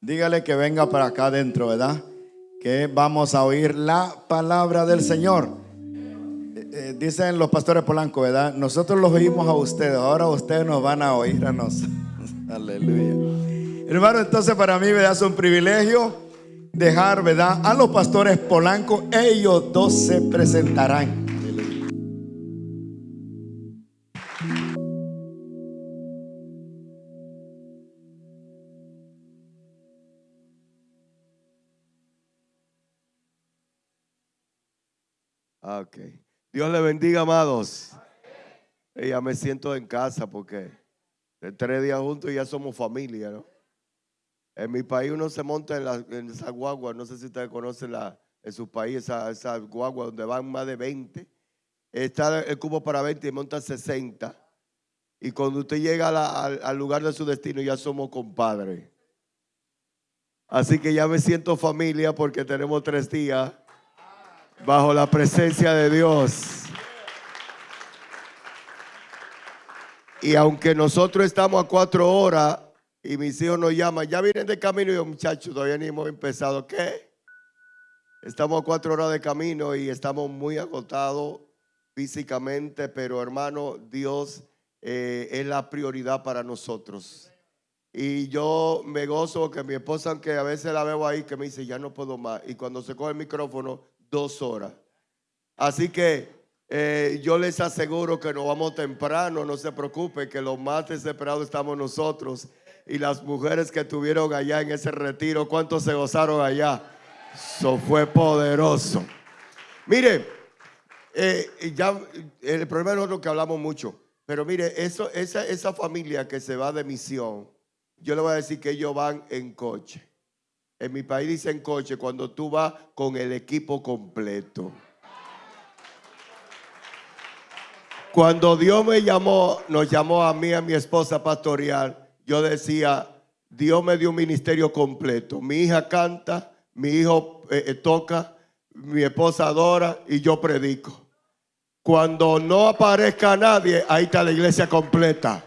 dígale que venga para acá adentro, ¿verdad? Que vamos a oír la palabra del Señor. Eh, eh, dicen los pastores Polanco, ¿verdad? Nosotros los oímos a ustedes, ahora ustedes nos van a oír a nosotros. Aleluya. Hermano, entonces para mí, ¿verdad? Es un privilegio dejar, ¿verdad? A los pastores Polanco, ellos dos se presentarán. Ok. Dios le bendiga, amados. ya me siento en casa porque de tres días juntos ya somos familia, ¿no? En mi país uno se monta en, la, en esa no sé si ustedes conocen la, en su país esa, esa donde van más de 20. Está el cubo para 20 y monta 60. Y cuando usted llega al, al lugar de su destino ya somos compadres. Así que ya me siento familia porque tenemos tres días bajo la presencia de Dios. Y aunque nosotros estamos a cuatro horas y mis hijos nos llaman, ya vienen de camino y yo, muchachos, todavía ni hemos empezado. ¿Qué? Estamos a cuatro horas de camino y estamos muy agotados físicamente, pero hermano, Dios eh, es la prioridad para nosotros. Y yo me gozo que mi esposa, aunque a veces la veo ahí, que me dice, ya no puedo más. Y cuando se coge el micrófono, dos horas. Así que eh, yo les aseguro que nos vamos temprano, no se preocupe, que los más desesperados estamos nosotros. Y las mujeres que estuvieron allá en ese retiro, ¿cuántos se gozaron allá? Eso fue poderoso. Mire, eh, ya el problema es lo que hablamos mucho, pero mire, eso, esa, esa familia que se va de misión, yo le voy a decir que ellos van en coche. En mi país dicen coche cuando tú vas con el equipo completo. Cuando Dios me llamó, nos llamó a mí, a mi esposa pastoral, yo decía, Dios me dio un ministerio completo. Mi hija canta, mi hijo eh, eh, toca, mi esposa adora y yo predico. Cuando no aparezca nadie, ahí está la iglesia completa.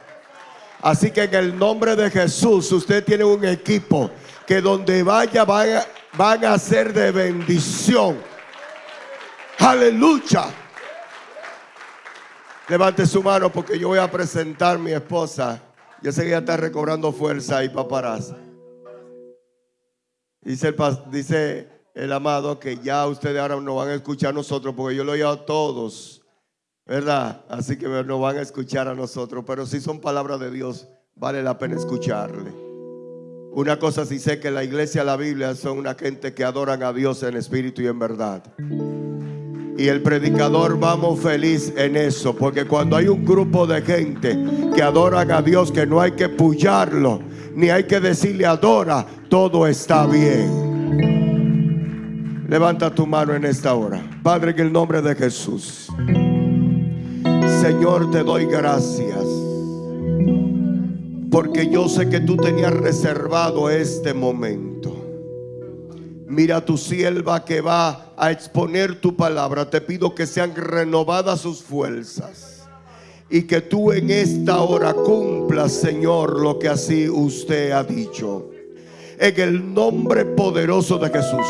Así que en el nombre de Jesús, usted tiene un equipo que donde vaya van a, ser de bendición. Aleluya. Levante su mano porque yo voy a presentar a mi esposa. Yo sé que ella está recobrando fuerza y paparazzi. Dice el, dice el amado que ya ustedes ahora no van a escuchar a nosotros porque yo lo he oído a todos, ¿verdad? Así que no van a escuchar a nosotros, pero si son palabras de Dios, vale la pena escucharle. Una cosa sí sé que la iglesia, la Biblia son una gente que adoran a Dios en espíritu y en verdad. Y el predicador vamos feliz en eso, porque cuando hay un grupo de gente que adoran a Dios, que no hay que pullarlo, ni hay que decirle adora, todo está bien. Levanta tu mano en esta hora. Padre, en el nombre de Jesús. Señor, te doy gracias porque yo sé que tú tenías reservado este momento. Mira tu sierva que va a exponer tu palabra. Te pido que sean renovadas sus fuerzas. Y que tú en esta hora cumplas, Señor, lo que así usted ha dicho. En el nombre poderoso de Jesús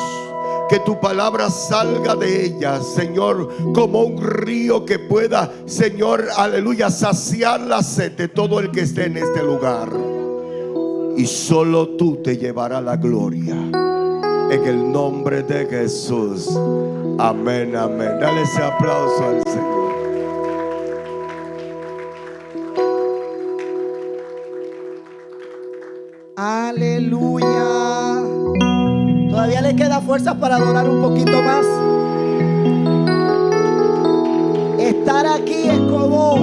que tu palabra salga de ella, Señor, como un río que pueda, Señor, aleluya, saciar la sed de todo el que esté en este lugar. Y solo tú te llevarás la gloria. En el nombre de Jesús. Amén, amén. Dale ese aplauso al Señor. Para adorar un poquito más. Estar aquí es como,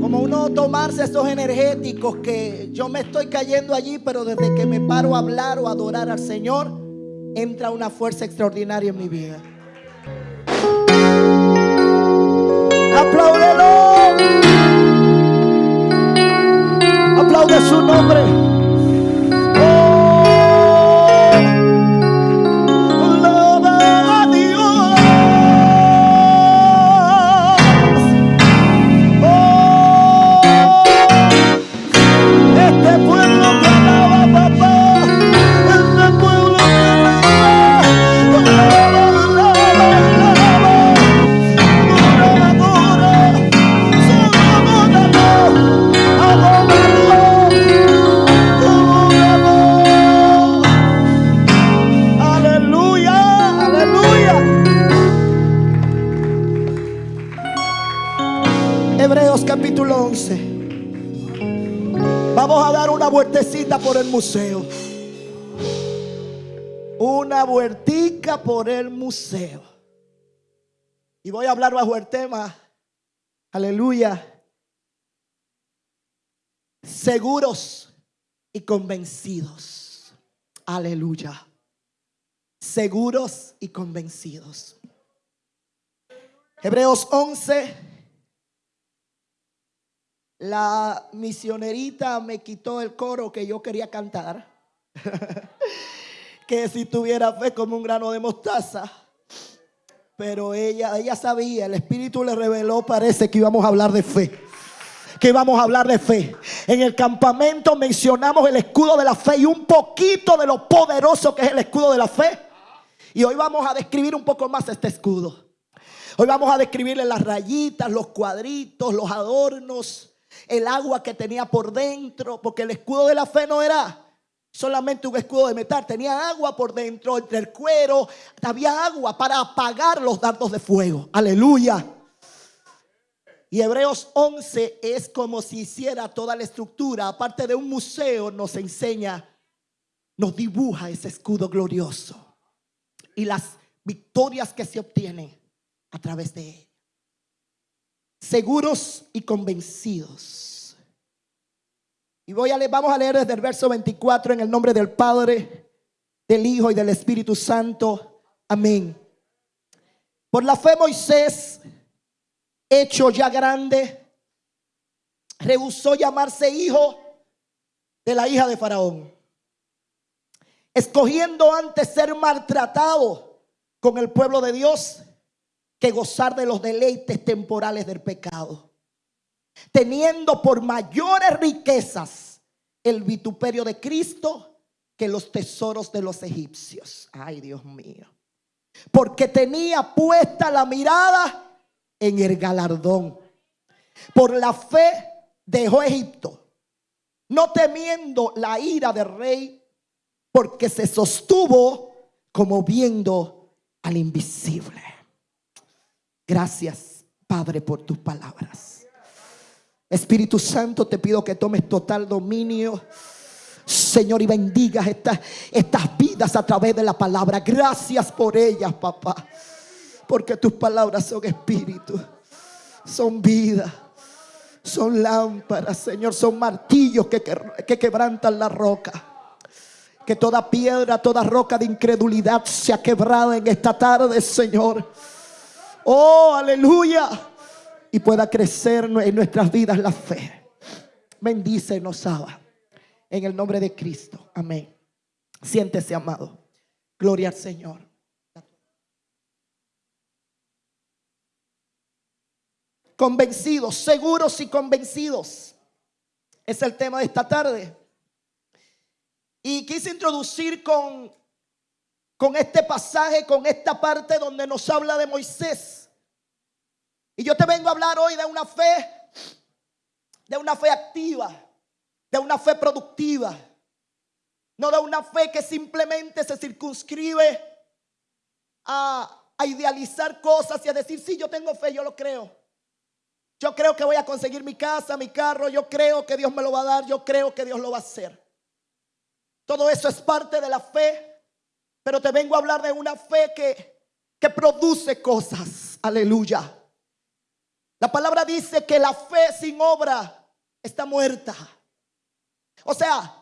como uno tomarse esos energéticos que yo me estoy cayendo allí, pero desde que me paro a hablar o adorar al Señor, entra una fuerza extraordinaria en mi vida. Apláudelo. Aplaude su nombre. Museo. Una vueltica por el museo. Y voy a hablar bajo el tema, aleluya, seguros y convencidos. Aleluya. Seguros y convencidos. Hebreos 11. La misionerita me quitó el coro que yo quería cantar. que si tuviera fe como un grano de mostaza. Pero ella, ella sabía, el Espíritu le reveló, parece que íbamos a hablar de fe que vamos a hablar de fe. En el campamento mencionamos el escudo de la fe y un poquito de lo poderoso que es el escudo de la fe. Y hoy vamos a describir un poco más este escudo. Hoy vamos a describirle las rayitas, los cuadritos, los adornos, el agua que tenía por dentro, porque el escudo de la fe no era solamente un escudo de metal, tenía agua por dentro, entre el cuero, había agua para apagar los dardos de fuego. Aleluya. Y Hebreos 11 es como si hiciera toda la estructura, aparte de un museo, nos enseña, nos dibuja ese escudo glorioso y las victorias que se obtienen a través de él. Seguros y convencidos. Y voy a leer, vamos a leer desde el verso 24 en el nombre del Padre, del Hijo y del Espíritu Santo. Amén. Por la fe Moisés hecho ya grande, rehusó llamarse hijo de la hija de Faraón, escogiendo antes ser maltratado con el pueblo de Dios que gozar de los deleites temporales del pecado, teniendo por mayores riquezas el vituperio de Cristo que los tesoros de los egipcios. Ay, Dios mío. Porque tenía puesta la mirada en el galardón. Por la fe dejó Egipto, no temiendo la ira del rey, porque se sostuvo como viendo al invisible. Gracias, Padre, por tus palabras. Espíritu Santo, te pido que tomes total dominio. Señor, y bendigas estas, estas vidas a través de la palabra. Gracias por ellas, papá. Porque tus palabras son espíritu, son vida, son lámparas, Señor, son martillos que, que, quebrantan la roca. Que toda piedra, toda roca de incredulidad se ha quebrado en esta tarde, Señor. Oh, aleluya. Y pueda crecer en nuestras vidas la fe. Bendícenos, Abba. En el nombre de Cristo. Amén. Siéntese, amado. Gloria al Señor. Convencidos, seguros y convencidos. Es el tema de esta tarde. Y quise introducir con, con este pasaje, con esta parte donde nos habla de Moisés. Y yo te vengo a hablar hoy de una fe, de una fe activa, de una fe productiva. No de una fe que simplemente se circunscribe a, a idealizar cosas y a decir, sí, yo tengo fe, yo lo creo. Yo creo que voy a conseguir mi casa, mi carro, yo creo que Dios me lo va a dar, yo creo que Dios lo va a hacer. Todo eso es parte de la fe, pero te vengo a hablar de una fe que, que produce cosas. Aleluya. La palabra dice que la fe sin obra está muerta. O sea,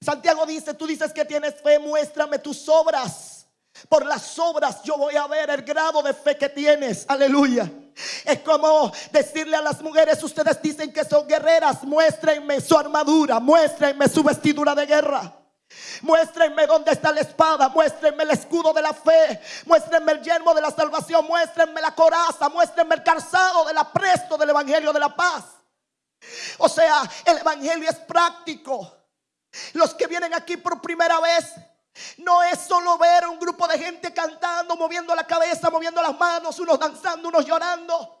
Santiago dice, tú dices que tienes fe, muéstrame tus obras. Por las obras yo voy a ver el grado de fe que tienes. Aleluya. Es como decirle a las mujeres, ustedes dicen que son guerreras, muéstrenme su armadura, muéstrenme su vestidura de guerra. Muéstrenme dónde está la espada, muéstrenme el escudo de la fe, muéstrenme el yermo de la salvación, muéstrenme la coraza, muéstrenme el calzado del apresto del evangelio de la paz. O sea, el evangelio es práctico. Los que vienen aquí por primera vez no es solo ver a un grupo de gente cantando, moviendo la cabeza, moviendo las manos, unos danzando, unos llorando.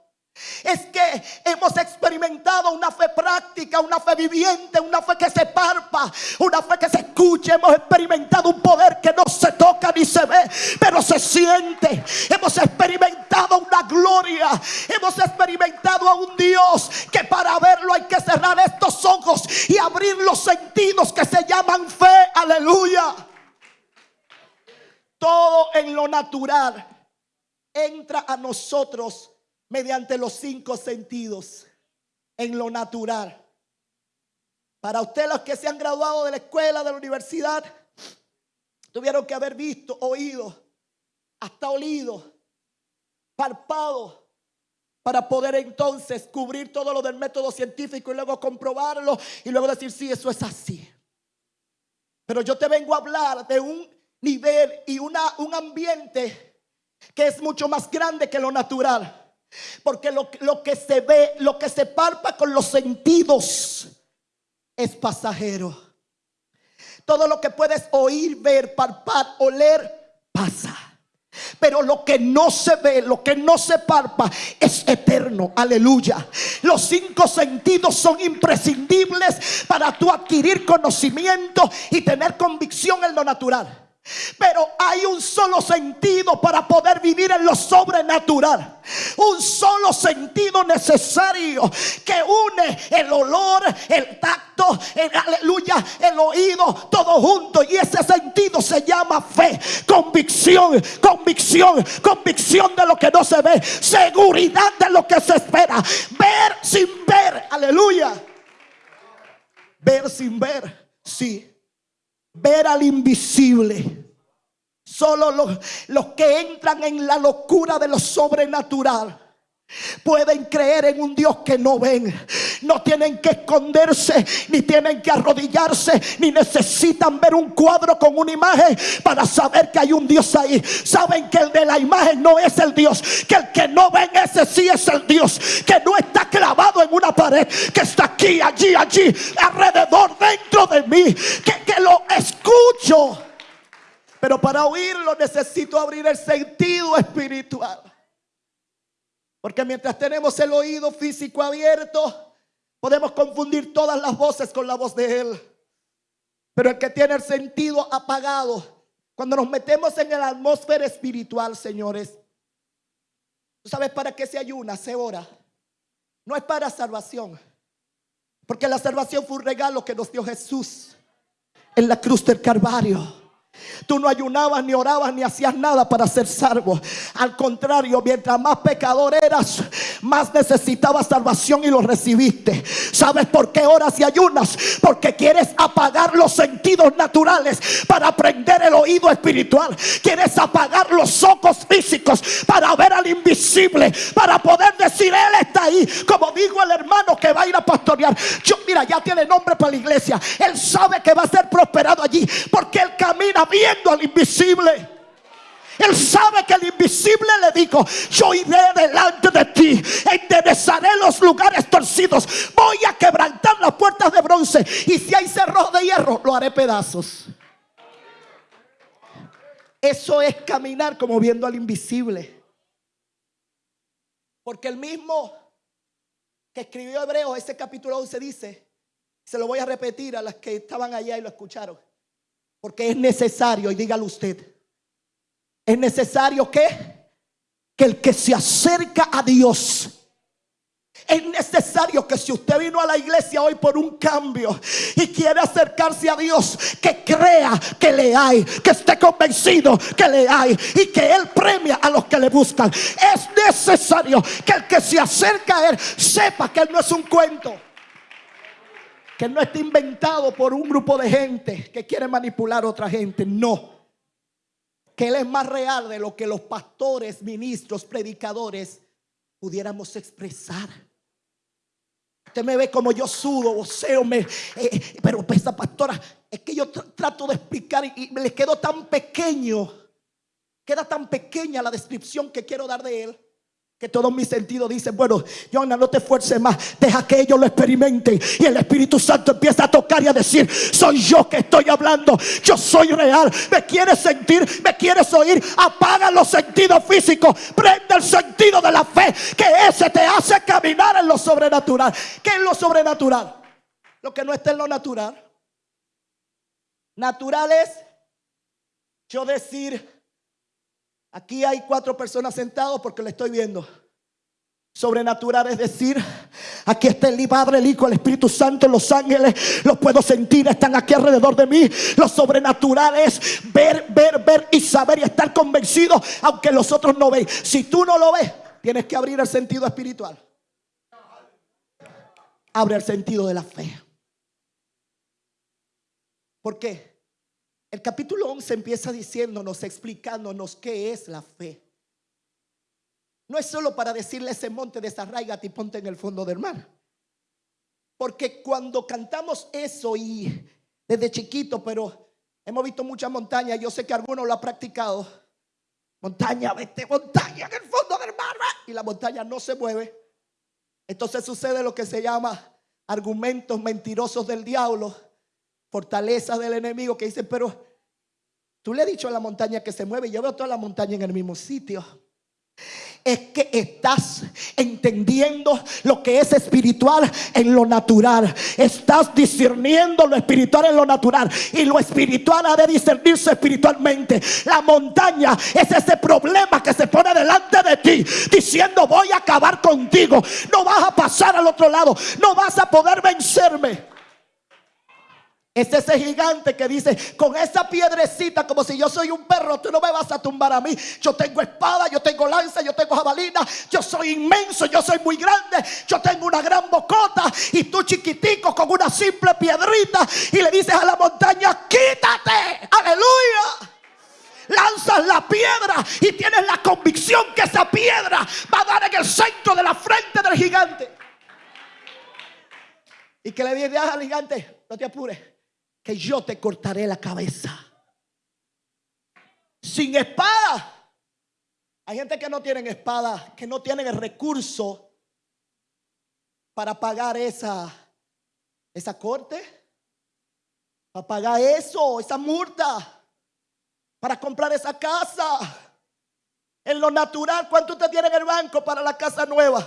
Es que hemos experimentado una fe práctica, una fe viviente, una fe que se parpa, una fe que se escucha. Hemos experimentado un poder que no se toca ni se ve, pero se siente. Hemos experimentado una gloria. Hemos experimentado a un Dios que para verlo hay que cerrar estos ojos y abrir los sentidos que se llaman fe. Aleluya. Todo en lo natural entra a nosotros mediante los cinco sentidos. En lo natural. Para ustedes los que se han graduado de la escuela, de la universidad, tuvieron que haber visto, oído, hasta olido, palpado, para poder entonces cubrir todo lo del método científico y luego comprobarlo y luego decir, sí, eso es así. Pero yo te vengo a hablar de un nivel y una, un ambiente que es mucho más grande que lo natural. Porque lo, lo que se ve, lo que se palpa con los sentidos es pasajero. Todo lo que puedes oír, ver, palpar, oler, pasa. Pero lo que no se ve, lo que no se palpa, es eterno. Aleluya. Los cinco sentidos son imprescindibles para tú adquirir conocimiento y tener convicción en lo natural. Pero hay un solo sentido para poder vivir en lo sobrenatural. Un solo sentido necesario que une el olor, el tacto, el aleluya, el oído, todo junto. Y ese sentido se llama fe, convicción, convicción, convicción de lo que no se ve, seguridad de lo que se espera, ver sin ver, aleluya. Ver sin ver, sí ver al invisible. Solo los, que entran en la locura de lo sobrenatural Pueden creer en un Dios que no ven. No tienen que esconderse, ni tienen que arrodillarse, ni necesitan ver un cuadro con una imagen para saber que hay un Dios ahí. Saben que el de la imagen no es el Dios, que el que no ven ese sí es el Dios, que no está clavado en una pared, que está aquí, allí, allí, alrededor, dentro de mí, que, que lo escucho. Pero para oírlo necesito abrir el sentido espiritual. Porque mientras tenemos el oído físico abierto, podemos confundir todas las voces con la voz de Él. Pero el que tiene el sentido apagado, cuando nos metemos en la atmósfera espiritual, señores, ¿tú sabes para qué se ayuna, se ora? No es para salvación. Porque la salvación fue un regalo que nos dio Jesús en la cruz del Calvario. Tú no ayunabas, ni orabas, ni hacías nada para ser salvo. Al contrario, mientras más pecador eras, más necesitabas salvación y lo recibiste. ¿Sabes por qué oras y ayunas? Porque quieres apagar los sentidos naturales para aprender el oído espiritual. Quieres apagar los ojos físicos para ver al invisible, para poder decir, Él está ahí. Como dijo el hermano que va a ir a pastorear. Yo, mira, ya tiene nombre para la iglesia. Él sabe que va a ser prosperado allí porque Él camina viendo al invisible. Él sabe que el invisible le dijo, yo iré delante de ti, enderezaré los lugares torcidos, voy a quebrantar las puertas de bronce y si hay cerros de hierro, lo haré pedazos. Eso es caminar como viendo al invisible. Porque el mismo que escribió Hebreo, ese capítulo 11 dice, se lo voy a repetir a las que estaban allá y lo escucharon. Porque es necesario, y dígalo usted, es necesario que, que el que se acerca a Dios, es necesario que si usted vino a la iglesia hoy por un cambio y quiere acercarse a Dios, que crea que le hay, que esté convencido que le hay y que Él premia a los que le buscan. Es necesario que el que se acerca a Él sepa que Él no es un cuento que no está inventado por un grupo de gente que quiere manipular a otra gente. No. Que Él es más real de lo que los pastores, ministros, predicadores pudiéramos expresar. Usted me ve como yo sudo, voceo, me, eh, pero esa pastora, es que yo trato de explicar y, y me le quedo tan pequeño, queda tan pequeña la descripción que quiero dar de él que todo mi sentido dice, bueno, Jonah, no te esfuerces más, deja que ellos lo experimenten. Y el Espíritu Santo empieza a tocar y a decir, soy yo que estoy hablando, yo soy real. ¿Me quieres sentir? ¿Me quieres oír? Apaga los sentidos físicos, prende el sentido de la fe, que ese te hace caminar en lo sobrenatural. ¿Qué es lo sobrenatural? Lo que no está en lo natural. Natural es yo decir, Aquí hay cuatro personas sentados porque le estoy viendo. Sobrenatural es decir, aquí está el Padre, el Hijo, el Espíritu Santo, los ángeles, los puedo sentir, están aquí alrededor de mí. Lo sobrenatural es ver, ver, ver y saber y estar convencido, aunque los otros no ven. Si tú no lo ves, tienes que abrir el sentido espiritual. Abre el sentido de la fe. ¿Por qué? El capítulo 11 empieza diciéndonos, explicándonos qué es la fe. No es solo para decirle ese monte desarraigate y ponte en el fondo del mar. Porque cuando cantamos eso y desde chiquito, pero hemos visto muchas montañas, yo sé que algunos lo han practicado. Montaña, vete, montaña en el fondo del mar, y la montaña no se mueve. Entonces sucede lo que se llama argumentos mentirosos del diablo, fortalezas del enemigo que dicen, pero tú le has dicho a la montaña que se mueve, yo veo toda la montaña en el mismo sitio es que estás entendiendo lo que es espiritual en lo natural. Estás discerniendo lo espiritual en lo natural. Y lo espiritual ha de discernirse espiritualmente. La montaña es ese problema que se pone delante de ti. Diciendo voy a acabar contigo. No vas a pasar al otro lado. No vas a poder vencerme. Es ese gigante que dice, con esa piedrecita, como si yo soy un perro, tú no me vas a tumbar a mí. Yo tengo espada, yo tengo lanza, yo tengo jabalina, yo soy inmenso, yo soy muy grande, yo tengo una gran bocota y tú chiquitico con una simple piedrita y le dices a la montaña, quítate, aleluya lanzas la piedra y tienes la convicción que esa piedra va a dar en el centro de la frente del gigante. Y que le dices al gigante, no te apures, que yo te cortaré la cabeza. Sin espada. Hay gente que no tienen espada, que no tienen el recurso para pagar esa, esa corte, para pagar eso, esa multa, para comprar esa casa. En lo natural, ¿cuánto usted tiene en el banco para la casa nueva?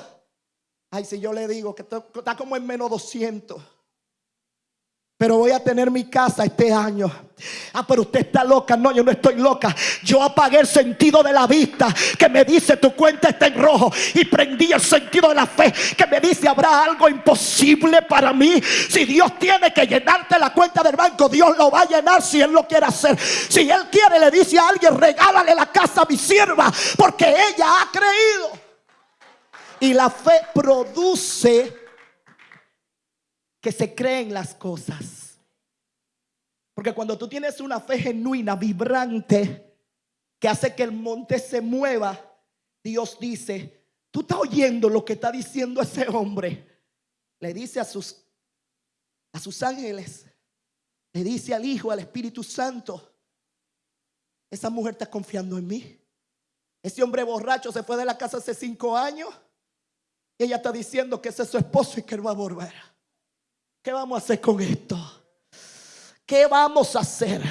Ay, si yo le digo que está como en menos 200 pero voy a tener mi casa este año. Ah, pero usted está loca. No, yo no estoy loca. Yo apagué el sentido de la vista que me dice tu cuenta está en rojo. Y prendí el sentido de la fe que me dice habrá algo imposible para mí. Si Dios tiene que llenarte la cuenta del banco, Dios lo va a llenar si Él lo quiere hacer. Si Él quiere, le dice a alguien, regálale la casa a mi sierva. Porque ella ha creído. Y la fe produce que se creen las cosas. Porque cuando tú tienes una fe genuina, vibrante, que hace que el monte se mueva, Dios dice, tú estás oyendo lo que está diciendo ese hombre. Le dice a sus, a sus ángeles, le dice al Hijo, al Espíritu Santo, esa mujer está confiando en mí. Ese hombre borracho se fue de la casa hace cinco años y ella está diciendo que ese es su esposo y que él va a volver. ¿Qué vamos a hacer con esto? ¿Qué vamos a hacer?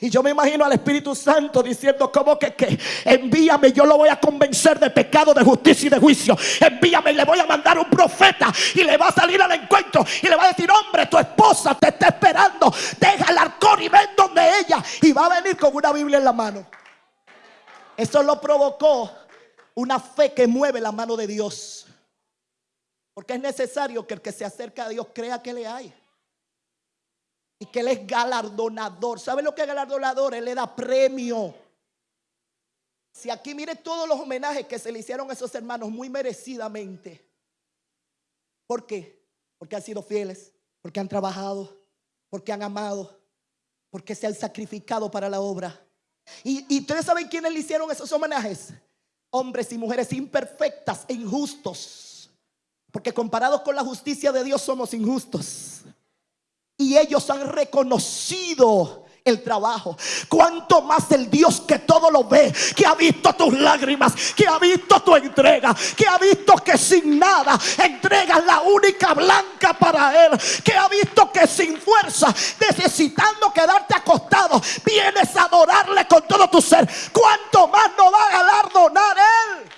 Y yo me imagino al Espíritu Santo diciendo como que, que envíame, yo lo voy a convencer de pecado, de justicia y de juicio. Envíame y le voy a mandar un profeta y le va a salir al encuentro y le va a decir, hombre, tu esposa te está esperando. Deja el arcón y ven donde ella. Y va a venir con una Biblia en la mano. Eso lo provocó una fe que mueve la mano de Dios. Porque es necesario que el que se acerca a Dios crea que le hay. Y que Él es galardonador. ¿Sabe lo que es galardonador? Él le da premio. Si aquí mire todos los homenajes que se le hicieron a esos hermanos muy merecidamente. ¿Por qué? Porque han sido fieles, porque han trabajado, porque han amado, porque se han sacrificado para la obra. Y, y ustedes saben quiénes le hicieron esos homenajes. Hombres y mujeres imperfectas e injustos porque comparados con la justicia de Dios somos injustos. Y ellos han reconocido el trabajo. Cuanto más el Dios que todo lo ve, que ha visto tus lágrimas, que ha visto tu entrega, que ha visto que sin nada entregas la única blanca para Él, que ha visto que sin fuerza, necesitando quedarte acostado, vienes a adorarle con todo tu ser. Cuanto más no va a galardonar Él.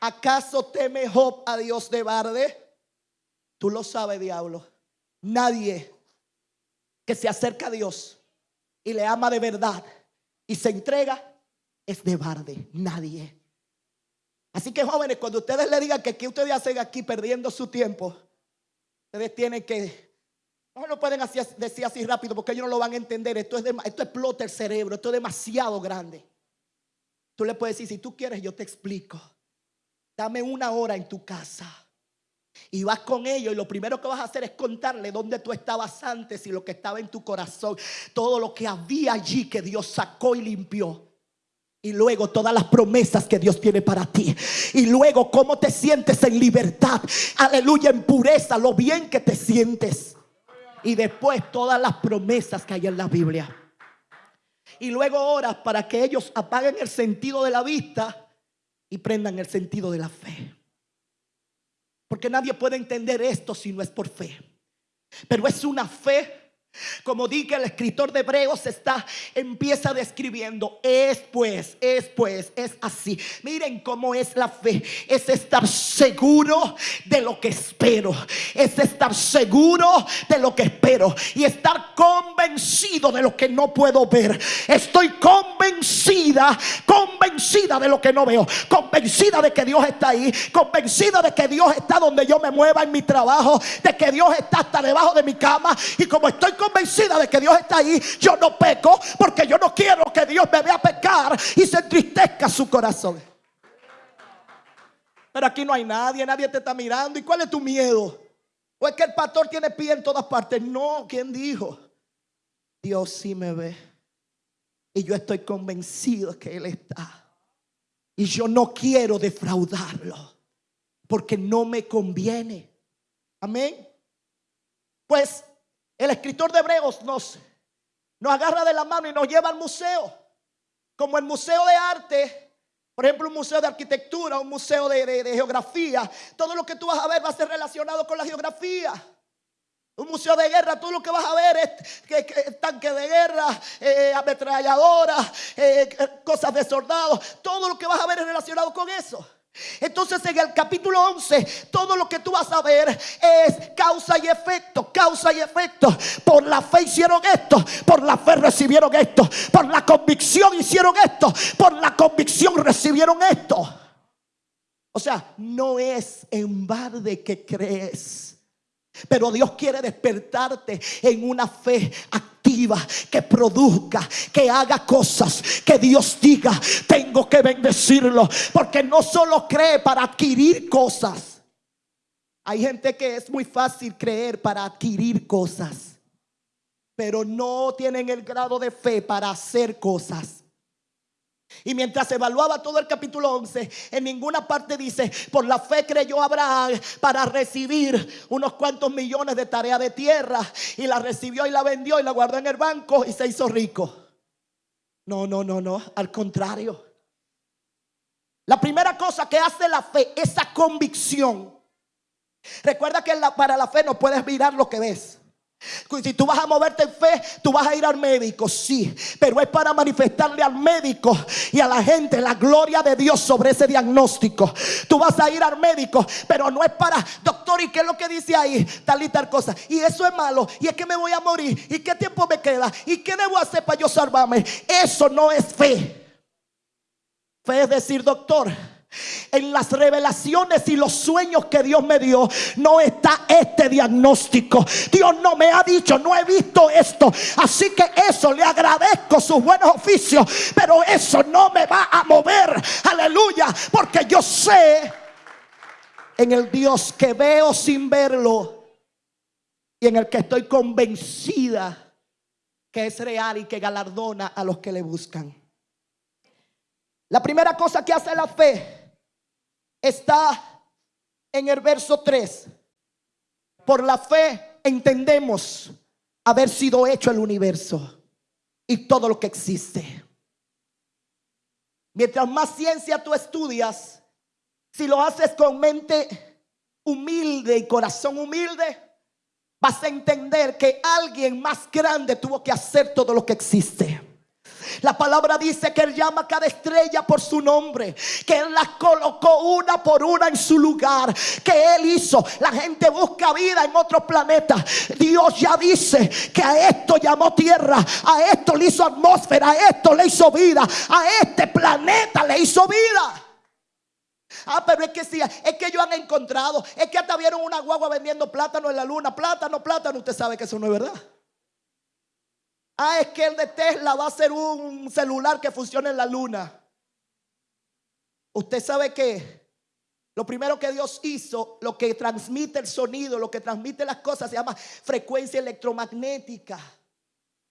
¿Acaso teme Job a Dios de Barde? Tú lo sabes, diablo. Nadie que se acerca a Dios y le ama de verdad y se entrega es de Barde. Nadie. Así que jóvenes, cuando ustedes le digan que qué ustedes hacen aquí perdiendo su tiempo, ustedes tienen que, no lo pueden decir así rápido porque ellos no lo van a entender. Esto, es esto explota el cerebro, esto es demasiado grande. Tú le puedes decir, si tú quieres, yo te explico. Dame una hora en tu casa. Y vas con ellos y lo primero que vas a hacer es contarle dónde tú estabas antes y lo que estaba en tu corazón. Todo lo que había allí que Dios sacó y limpió. Y luego todas las promesas que Dios tiene para ti. Y luego cómo te sientes en libertad. Aleluya, en pureza, lo bien que te sientes. Y después todas las promesas que hay en la Biblia. Y luego oras para que ellos apaguen el sentido de la vista y prendan el sentido de la fe. Porque nadie puede entender esto si no es por fe. Pero es una fe como dice el escritor de Hebreos está empieza describiendo es pues es pues es así miren cómo es la fe. Es estar seguro de lo que espero. Es estar seguro de lo que espero y estar convencido de lo que no puedo ver. Estoy convencida convencida de lo que no veo. Convencida de que Dios está ahí. Convencida de que Dios está donde yo me mueva en mi trabajo de que Dios está hasta debajo de mi cama. Y como estoy convencida de que Dios está ahí, yo no peco porque yo no quiero que Dios me vea pecar y se entristezca su corazón. Pero aquí no hay nadie, nadie te está mirando. ¿Y cuál es tu miedo? ¿O es que el pastor tiene pie en todas partes? No, ¿quién dijo? Dios sí me ve. Y yo estoy convencido que Él está. Y yo no quiero defraudarlo. Porque no me conviene. Amén. Pues el escritor de Hebreos nos, nos agarra de la mano y nos lleva al museo. Como el museo de arte, por ejemplo, un museo de arquitectura, un museo de, de- geografía. Todo lo que tú vas a ver va a ser relacionado con la geografía. Un museo de guerra, todo lo que vas a ver es que, que- tanque de guerra, eh, ametralladoras, eh, cosas de soldados. Todo lo que vas a ver es relacionado con eso. Entonces en el capítulo 11, todo lo que tú vas a ver es causa y efecto, causa y efecto. Por la fe hicieron esto, por la fe recibieron esto, por la convicción hicieron esto, por la convicción recibieron esto. O sea, no es en balde que crees. Pero Dios quiere despertarte en una fe activa que produzca, que haga cosas, que Dios diga, tengo que bendecirlo, porque no solo cree para adquirir cosas. Hay gente que es muy fácil creer para adquirir cosas, pero no tienen el grado de fe para hacer cosas. Y mientras evaluaba todo el capítulo 11, en ninguna parte dice, por la fe creyó Abraham para recibir unos cuantos millones de tarea de tierra. Y la recibió y la vendió y la guardó en el banco y se hizo rico. No, no, no, no, al contrario. La primera cosa que hace la fe, esa convicción. Recuerda que para la fe no puedes mirar lo que ves. Si tú vas a moverte en fe, tú vas a ir al médico, sí, pero es para manifestarle al médico y a la gente la gloria de Dios sobre ese diagnóstico. Tú vas a ir al médico, pero no es para, doctor, ¿y qué es lo que dice ahí? Tal y tal cosa. Y eso es malo, y es que me voy a morir, ¿y qué tiempo me queda? ¿Y qué debo hacer para yo salvarme? Eso no es fe. Fe es decir, doctor, en las revelaciones y los sueños que Dios me dio, no está este diagnóstico. Dios no me ha dicho, no he visto esto. Así que eso le agradezco sus buenos oficios, pero eso no me va a mover. Aleluya, porque yo sé en el Dios que veo sin verlo y en el que estoy convencida que es real y que galardona a los que le buscan. La primera cosa que hace la fe está en el verso 3. Por la fe entendemos haber sido hecho el universo y todo lo que existe. Mientras más ciencia tú estudias, si lo haces con mente humilde y corazón humilde, vas a entender que alguien más grande tuvo que hacer todo lo que existe. La palabra dice que Él llama a cada estrella por su nombre, que Él las colocó una por una en su lugar, que Él hizo. La gente busca vida en otros planetas. Dios ya dice que a esto llamó tierra, a esto le hizo atmósfera, a esto le hizo vida, a este planeta le hizo vida. Ah, pero es que sí, es que ellos han encontrado, es que hasta vieron una guagua vendiendo plátano en la luna, plátano, plátano, usted sabe que eso no es verdad. Ah, es que el de Tesla va a ser un celular que funcione en la luna. Usted sabe que lo primero que Dios hizo, lo que transmite el sonido, lo que transmite las cosas, se llama frecuencia electromagnética.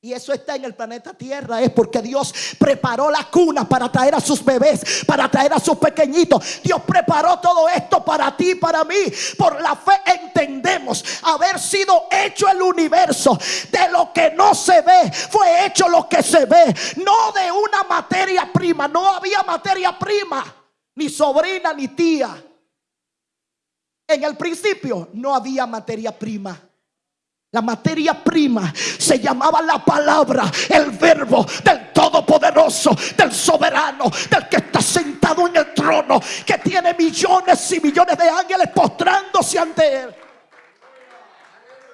Y eso está en el planeta Tierra. Es porque Dios preparó la cuna para traer a sus bebés, para traer a sus pequeñitos. Dios preparó todo esto para ti, para mí. Por la fe haber sido hecho el universo. De lo que no se ve, fue hecho lo que se ve. No de una materia prima. No había materia prima. Ni sobrina, ni tía. En el principio no había materia prima. La materia prima se llamaba la palabra, el verbo del Todopoderoso, del soberano, del que está sentado en el trono, que tiene millones y millones de ángeles postrándose ante él.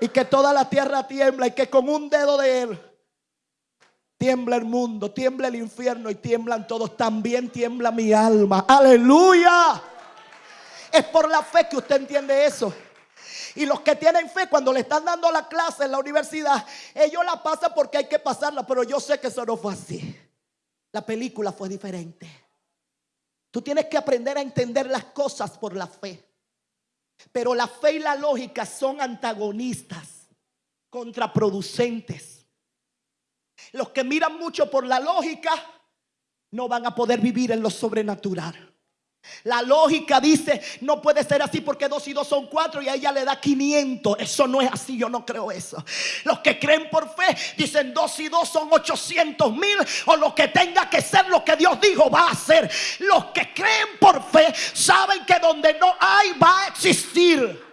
Y que toda la tierra tiembla y que con un dedo de él tiembla el mundo, tiembla el infierno y tiemblan todos. También tiembla mi alma. Aleluya. Es por la fe que usted entiende eso. Y los que tienen fe, cuando le están dando la clase en la universidad, ellos la pasan porque hay que pasarla, pero yo sé que eso no fue así. La película fue diferente. Tú tienes que aprender a entender las cosas por la fe. Pero la fe y la lógica son antagonistas, contraproducentes. Los que miran mucho por la lógica no van a poder vivir en lo sobrenatural. La lógica dice, no puede ser así porque dos y dos son cuatro y a ella le da 500. Eso no es así, yo no creo eso. Los que creen por fe dicen dos y dos son 800 mil o lo que tenga que ser lo que Dios dijo va a ser. Los que creen por fe saben que donde no hay va a existir.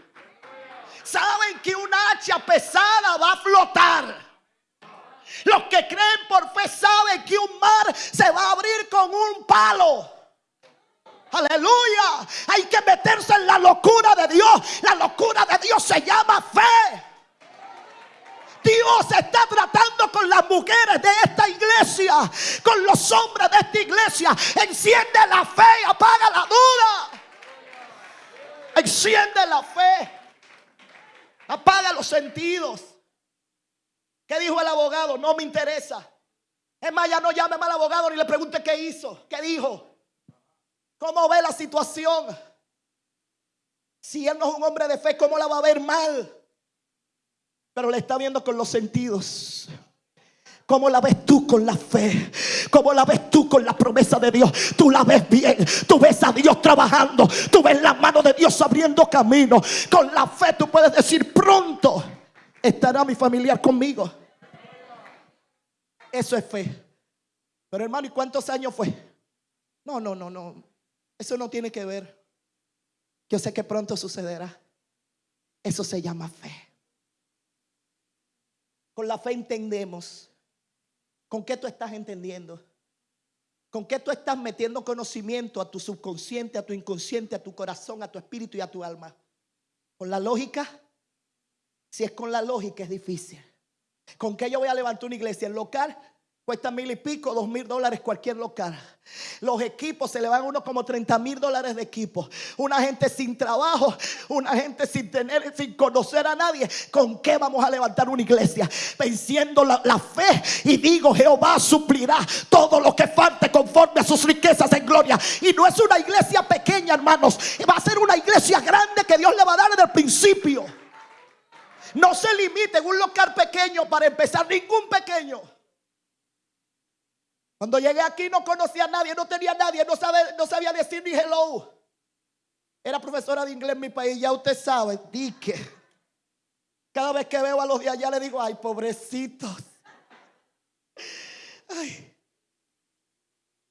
Saben que una hacha pesada va a flotar. Los que creen por fe saben que un mar se va a abrir con un palo. Aleluya. Hay que meterse en la locura de Dios. La locura de Dios se llama fe. Dios está tratando con las mujeres de esta iglesia, con los hombres de esta iglesia. Enciende la fe apaga la duda. Enciende la fe. Apaga los sentidos. ¿Qué dijo el abogado? No me interesa. Es más, ya no llame al abogado ni le pregunte qué hizo, qué dijo. ¿Cómo ve la situación? Si él no es un hombre de fe, ¿cómo la va a ver mal? Pero le está viendo con los sentidos. ¿Cómo la ves tú con la fe? ¿Cómo la ves tú con la promesa de Dios? Tú la ves bien. Tú ves a Dios trabajando. Tú ves la mano de Dios abriendo camino. Con la fe tú puedes decir pronto estará mi familiar conmigo. Eso es fe. Pero hermano, ¿y cuántos años fue? No, no, no, no. Eso no tiene que ver. Yo sé que pronto sucederá. Eso se llama fe. Con la fe entendemos. ¿Con qué tú estás entendiendo? ¿Con qué tú estás metiendo conocimiento a tu subconsciente, a tu inconsciente, a tu corazón, a tu espíritu y a tu alma? ¿Con la lógica? Si es con la lógica es difícil. ¿Con qué yo voy a levantar una iglesia? ¿El local? Cuesta mil y pico, dos mil dólares cualquier local. Los equipos se le van a uno como 30 mil dólares de equipo. Una gente sin trabajo, una gente sin tener, sin conocer a nadie. ¿Con qué vamos a levantar una iglesia? Venciendo la, la fe. Y digo, Jehová suplirá todo lo que falte conforme a sus riquezas en gloria. Y no es una iglesia pequeña, hermanos. Va a ser una iglesia grande que Dios le va a dar desde el principio. No se limite en un local pequeño para empezar, ningún pequeño. Cuando llegué aquí no conocía a nadie, no tenía a nadie, no, sabía decir ni hello. Era profesora de inglés en mi país, ya usted sabe, dique. Cada vez que veo a los de allá le digo, ay, pobrecitos. Ay.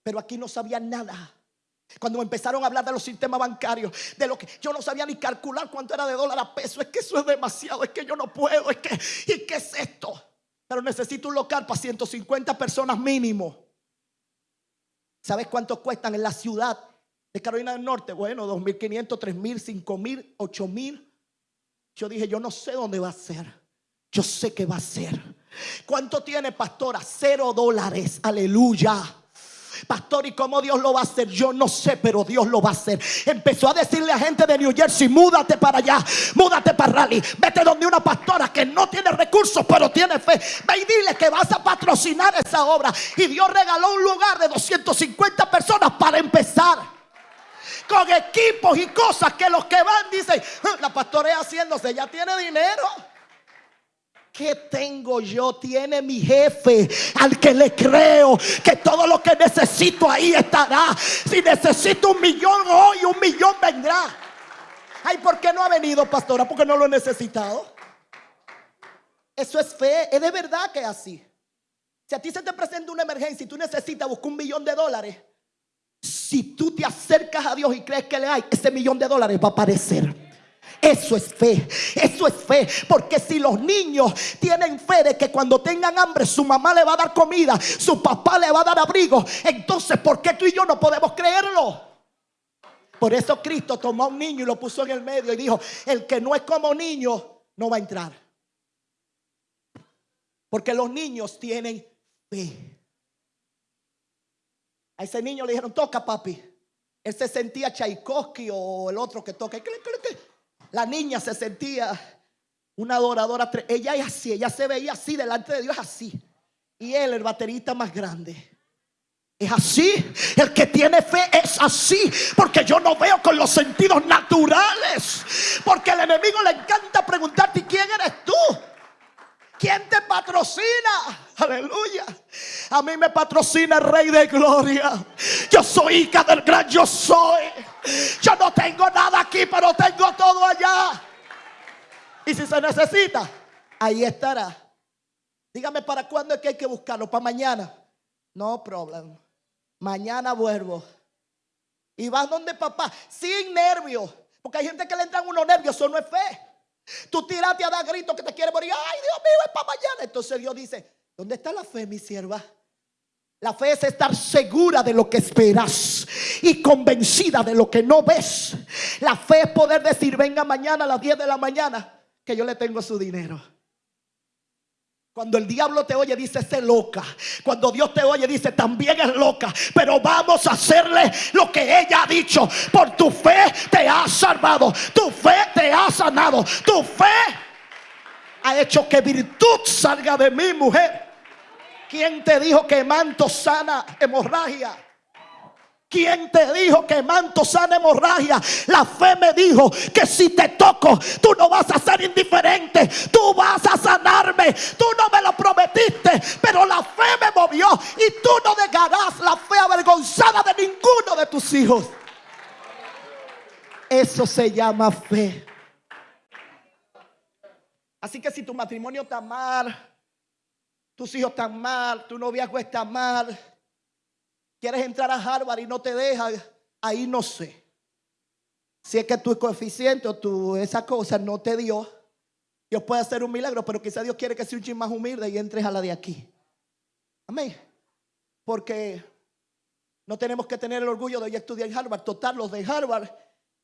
Pero aquí no sabía nada. Cuando me empezaron a hablar de los sistemas bancarios, de lo que yo no sabía ni calcular cuánto era de dólar a peso, es que eso es demasiado, es que yo no puedo, es que, ¿y qué es esto? Pero necesito un local para 150 personas mínimo. ¿Sabes cuánto cuestan en la ciudad de Carolina del Norte? Bueno, 2.500, 3.000, 5.000, 8.000. Yo dije, yo no sé dónde va a ser. Yo sé que va a ser. ¿Cuánto tiene, pastora? Cero dólares. Aleluya. Pastor, ¿y cómo Dios lo va a hacer? Yo no sé, pero Dios lo va a hacer. Empezó a decirle a gente de New Jersey, múdate para allá, múdate para Raleigh, vete donde una pastora que no tiene recursos, pero tiene fe. Ve y dile que vas a patrocinar esa obra. Y Dios regaló un lugar de 250 personas para empezar con equipos y cosas que los que van dicen, "Ah, la pastora es haciéndose, ya tiene dinero. ¿Qué tengo yo? Tiene mi jefe al que le creo que todo lo que necesito ahí estará. Si necesito un millón hoy, un millón vendrá. Ay, ¿por qué no ha venido, pastora? Porque no lo he necesitado. Eso es fe, es de verdad que es así. Si a ti se te presenta una emergencia y tú necesitas buscar un millón de dólares, si tú te acercas a Dios y crees que le hay, ese millón de dólares va a aparecer. Eso es fe, eso es fe. Porque si los niños tienen fe de que cuando tengan hambre su mamá le va a dar comida, su papá le va a dar abrigo, entonces ¿por qué tú y yo no podemos creerlo? Por eso Cristo tomó a un niño y lo puso en el medio y dijo, el que no es como niño no va a entrar. Porque los niños tienen fe. A ese niño le dijeron, toca papi. Él se sentía Tchaikovsky o el otro que toca. La niña se sentía una adoradora. Ella es así, ella se veía así delante de Dios, así. Y él, el baterista más grande. Es así, el que tiene fe es así, porque yo no veo con los sentidos naturales, porque al enemigo le encanta preguntarte, ¿quién eres tú? ¿Quién te patrocina? Aleluya. A mí me patrocina el Rey de Gloria. Yo soy hija del gran yo soy. Yo no tengo nada aquí, pero tengo todo allá. Y si se necesita, ahí estará. Dígame para cuándo es que hay que buscarlo. Para mañana. No problem. Mañana vuelvo. Y vas donde papá, sin nervios. Porque hay gente que le entran unos nervios, eso no es fe. Tú tiraste a dar gritos que te quiere morir. Ay, Dios mío, es para mañana. Entonces Dios dice, ¿dónde está la fe, mi sierva? La fe es estar segura de lo que esperas y convencida de lo que no ves. La fe es poder decir, venga mañana a las 10 de la mañana, que yo le tengo su dinero. Cuando el diablo te oye, dice, sé loca. Cuando Dios te oye, dice, también es loca. Pero vamos a hacerle lo que ella ha dicho. Por tu fe te ha salvado. Tu fe te ha sanado. Tu fe ha hecho que virtud salga de mi mujer. ¿Quién te dijo que manto sana hemorragia? ¿Quién te dijo que manto sana hemorragia? La fe me dijo que si te toco, tú no vas a ser indiferente, tú vas a sanarme. Tú no me lo prometiste, pero la fe me movió y tú no dejarás la fe avergonzada de ninguno de tus hijos. Eso se llama fe. Así que si tu matrimonio está mal, tus hijos están mal, tu noviazgo está mal, quieres entrar a Harvard y no te dejan, ahí no sé. Si es que tu coeficiente o tu, esa cosa no te dio, Dios puede hacer un milagro, pero quizá Dios quiere que seas un chin más humilde y entres a la de aquí. Amén. Porque no tenemos que tener el orgullo de ir a estudiar en Harvard. Total, los de Harvard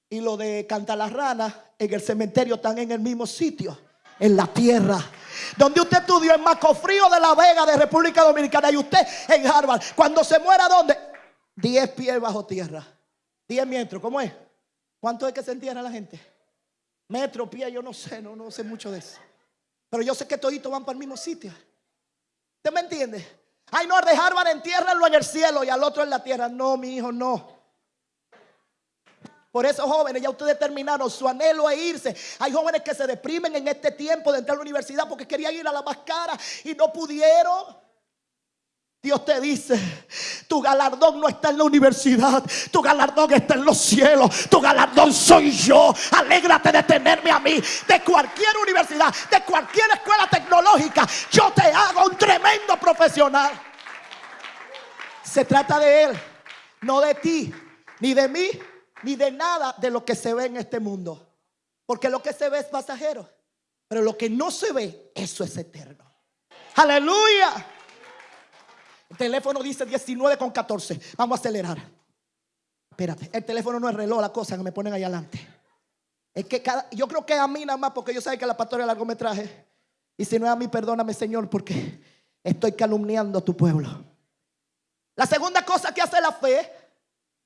y los de Ranas en el cementerio están en el mismo sitio, en la tierra. Donde usted estudió en Macofrío de la Vega de República Dominicana y usted en Harvard. Cuando se muera, ¿dónde? 10 pies bajo tierra. 10 metros, ¿cómo es? ¿Cuánto es que se entierra la gente? Metro, pie, yo no sé, no, no sé mucho de eso. Pero yo sé que toditos van para el mismo sitio. ¿Usted me entiende? Ay, no, de Harvard entiérrenlo en el cielo y al otro en la tierra. No, mi hijo, no. Por eso, jóvenes, ya ustedes terminaron su anhelo es irse. Hay jóvenes que se deprimen en este tiempo de entrar a la universidad porque querían ir a la más cara y no pudieron. Dios te dice, tu galardón no está en la universidad, tu galardón está en los cielos, tu galardón soy yo. Alégrate de tenerme a mí, de cualquier universidad, de cualquier escuela tecnológica. Yo te hago un tremendo profesional. Se trata de Él, no de ti, ni de mí, ni de nada de lo que se ve en este mundo. Porque lo que se ve es pasajero, pero lo que no se ve, eso es eterno. Aleluya. El teléfono dice 19 con 14. Vamos a acelerar. Espérate, el teléfono no es reloj, la cosa que me ponen ahí adelante. Es que cada, yo creo que a mí nada más, porque yo sé que la pastora es largometraje. Y si no es a mí, perdóname, Señor, porque estoy calumniando a tu pueblo. La segunda cosa que hace la fe,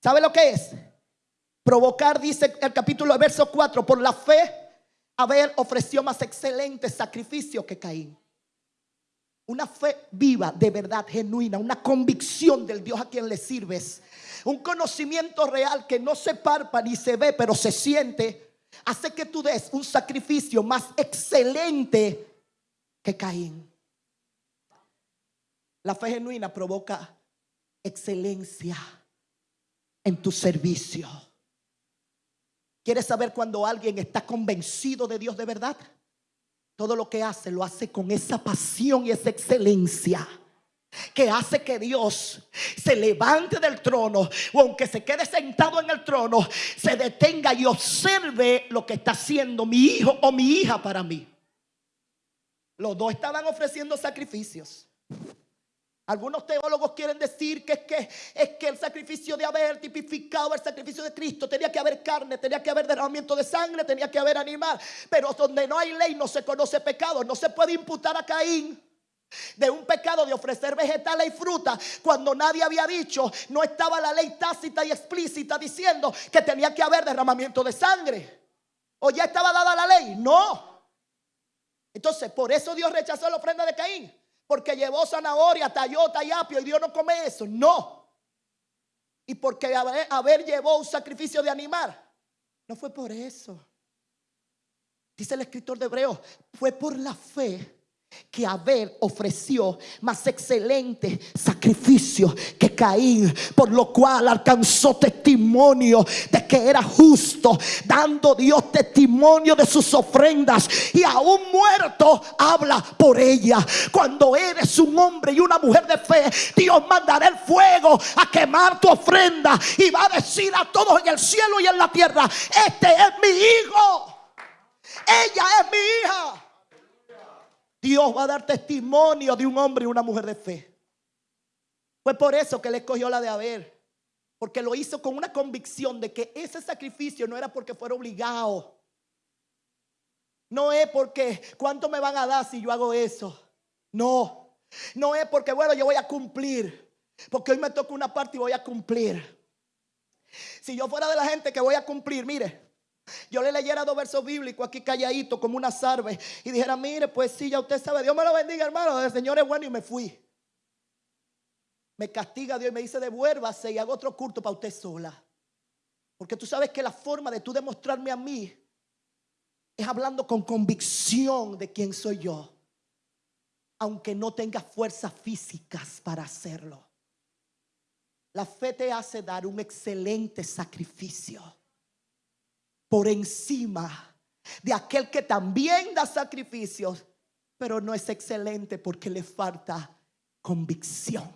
¿sabe lo que es? Provocar, dice el capítulo verso 4, por la fe, Abel ofreció más excelente sacrificio que Caín. Una fe viva, de verdad, genuina, una convicción del Dios a quien le sirves. Un conocimiento real que no se parpa ni se ve, pero se siente, hace que tú des un sacrificio más excelente que Caín. La fe genuina provoca excelencia en tu servicio. ¿Quieres saber cuando alguien está convencido de Dios de verdad? Todo lo que hace lo hace con esa pasión y esa excelencia que hace que Dios se levante del trono o aunque se quede sentado en el trono, se detenga y observe lo que está haciendo mi hijo o mi hija para mí. Los dos estaban ofreciendo sacrificios. Algunos teólogos quieren decir que es, que es que el sacrificio de haber tipificado el sacrificio de Cristo tenía que haber carne, tenía que haber derramamiento de sangre, tenía que haber animal. Pero donde no hay ley no se conoce pecado. No se puede imputar a Caín de un pecado de ofrecer vegetales y fruta cuando nadie había dicho, no estaba la ley tácita y explícita diciendo que tenía que haber derramamiento de sangre. ¿O ya estaba dada la ley? No. Entonces, por eso Dios rechazó la ofrenda de Caín porque llevó zanahoria, tallota y apio y Dios no come eso. No. Y porque haber, llevó un sacrificio de animal. No fue por eso. Dice el escritor de Hebreos, fue por la fe que Abel ofreció más excelente sacrificio que Caín, por lo cual alcanzó testimonio de que era justo, dando Dios testimonio de sus ofrendas y aún muerto habla por ella. Cuando eres un hombre y una mujer de fe, Dios mandará el fuego a quemar tu ofrenda y va a decir a todos en el cielo y en la tierra, este es mi hijo, ella es mi hija. Dios va a dar testimonio de un hombre y una mujer de fe. Fue por eso que le escogió la de Abel. Porque lo hizo con una convicción de que ese sacrificio no era porque fuera obligado. No es porque cuánto me van a dar si yo hago eso. No. No es porque, bueno, yo voy a cumplir. Porque hoy me toca una parte y voy a cumplir. Si yo fuera de la gente que voy a cumplir, mire, yo le leyera dos versos bíblicos aquí calladito como una sarve y dijera, mire, pues sí, ya usted sabe, Dios me lo bendiga, hermano, el Señor es bueno y me fui. Me castiga Dios y me dice, devuélvase y hago otro culto para usted sola. Porque tú sabes que la forma de tú demostrarme a mí es hablando con convicción de quién soy yo. Aunque no tenga fuerzas físicas para hacerlo. La fe te hace dar un excelente sacrificio por encima de aquel que también da sacrificios, pero no es excelente porque le falta convicción.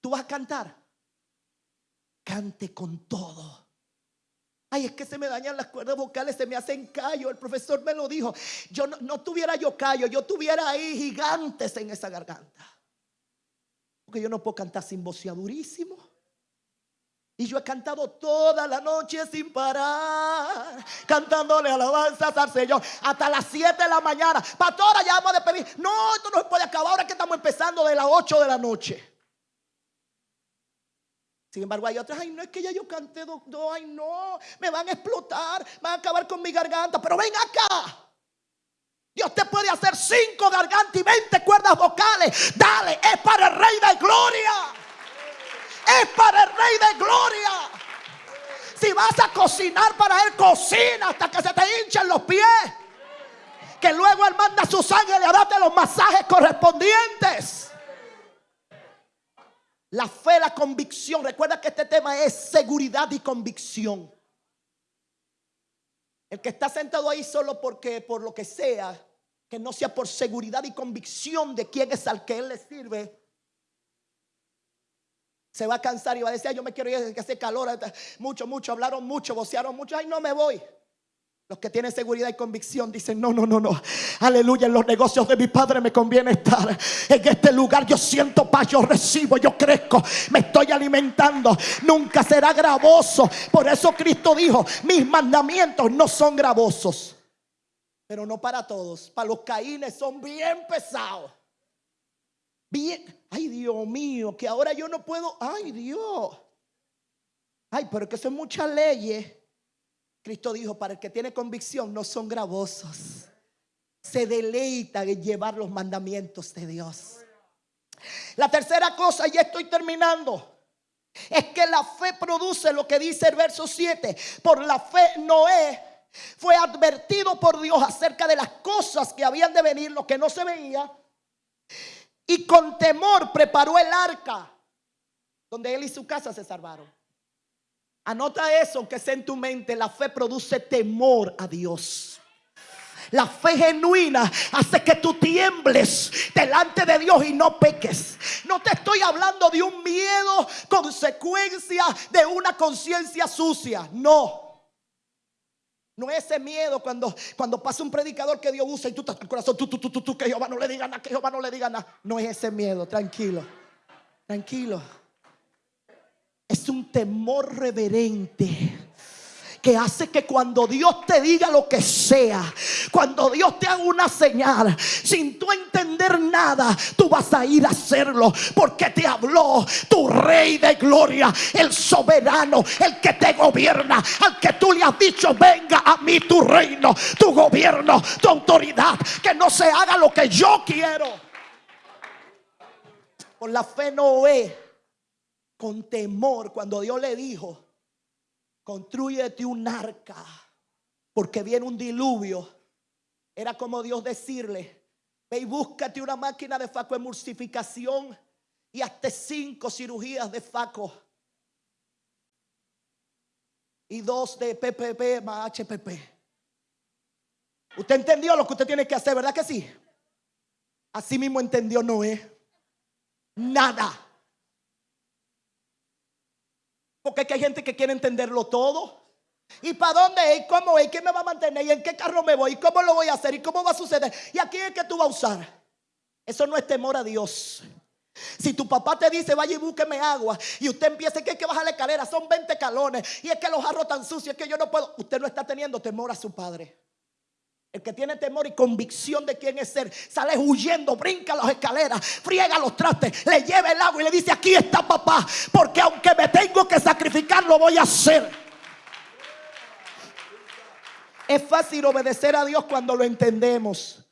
¿Tú vas a cantar? Cante con todo. Ay, es que se me dañan las cuerdas vocales, se me hacen callo. El profesor me lo dijo. Yo no, tuviera yo callo, yo tuviera ahí gigantes en esa garganta. Porque yo no puedo cantar sin voceadurísimo. Y yo he cantado toda la noche sin parar, cantándole alabanzas al Señor hasta las 7 de la mañana. Pastora, ya vamos a despedir. No, esto no se puede acabar ahora que estamos empezando de las 8 de la noche. Sin embargo, hay otras, ay, no es que ya yo canté dos, ay, no, me van a explotar, van a acabar con mi garganta, pero ven acá. Dios te puede hacer cinco gargantas y 20 cuerdas vocales. Dale, es para el Rey de Gloria es para el Rey de Gloria. Si vas a cocinar para Él, cocina hasta que se te hinchen los pies. Que luego Él manda a sus ángeles a darte los masajes correspondientes. La fe, la convicción. Recuerda que este tema es seguridad y convicción. El que está sentado ahí solo porque, por lo que sea, que no sea por seguridad y convicción de quién es al que Él le sirve, se va a cansar y va a decir, yo me quiero ir, que hace calor, mucho, mucho, hablaron mucho, vocearon mucho, ay, no me voy. Los que tienen seguridad y convicción dicen, no, no, no, no. Aleluya, en los negocios de mi padre me conviene estar. En este lugar yo siento paz, yo recibo, yo crezco, me estoy alimentando. Nunca será gravoso. Por eso Cristo dijo, mis mandamientos no son gravosos. Pero no para todos. Para los caínes son bien pesados. Bien, ay Dios mío, que ahora yo no puedo, ay Dios. Ay, pero que son muchas leyes. Cristo dijo, para el que tiene convicción no son gravosos. Se deleita en llevar los mandamientos de Dios. La tercera cosa, y estoy terminando, es que la fe produce lo que dice el verso 7. Por la fe Noé fue advertido por Dios acerca de las cosas que habían de venir, lo que no se veía. Y con temor preparó el arca, donde él y su casa se salvaron. Anota eso, que sea en tu mente. La fe produce temor a Dios. La fe genuina hace que tú tiembles delante de Dios y no peques. No te estoy hablando de un miedo consecuencia de una conciencia sucia. No. No es ese miedo cuando, cuando pasa un predicador que Dios usa y tú estás el corazón, tú, tú, tú, tú, que Jehová no le diga nada, que Jehová no le diga nada. No es ese miedo, tranquilo, tranquilo. Es un temor reverente que hace que cuando Dios te diga lo que sea, cuando Dios te haga una señal, sin tú entender nada, tú vas a ir a hacerlo porque te habló tu rey de gloria, el soberano, el que te gobierna, al que tú le has dicho, venga a mí tu reino, tu gobierno, tu autoridad, que no se haga lo que yo quiero. Por la fe Noé, con temor, cuando Dios le dijo, construyete un arca, porque viene un diluvio. Era como Dios decirle, ve y búscate una máquina de faco emulsificación y hasta cinco cirugías de faco. Y dos de PPP más HPP. Usted entendió lo que usted tiene que hacer, ¿verdad que sí? Así mismo entendió Noé. Nada. Porque hay gente que quiere entenderlo todo. ¿Y para dónde ¿Y cómo es? ¿Quién me va a mantener? ¿Y en qué carro me voy? ¿Y cómo lo voy a hacer? ¿Y cómo va a suceder? ¿Y aquí es que tú vas a usar? Eso no es temor a Dios. Si tu papá te dice, vaya y búsqueme agua, y usted empieza que hay que bajar la escalera, son 20 calones, y es que los jarros tan sucios, que yo no puedo. Usted no está teniendo temor a su padre. El que tiene temor y convicción de quién es ser, sale huyendo, brinca las escaleras, friega los trastes, le lleva el agua y le dice, aquí está papá, porque aunque me tengo que sacrificar, lo voy a hacer. Es fácil obedecer a Dios cuando lo entendemos,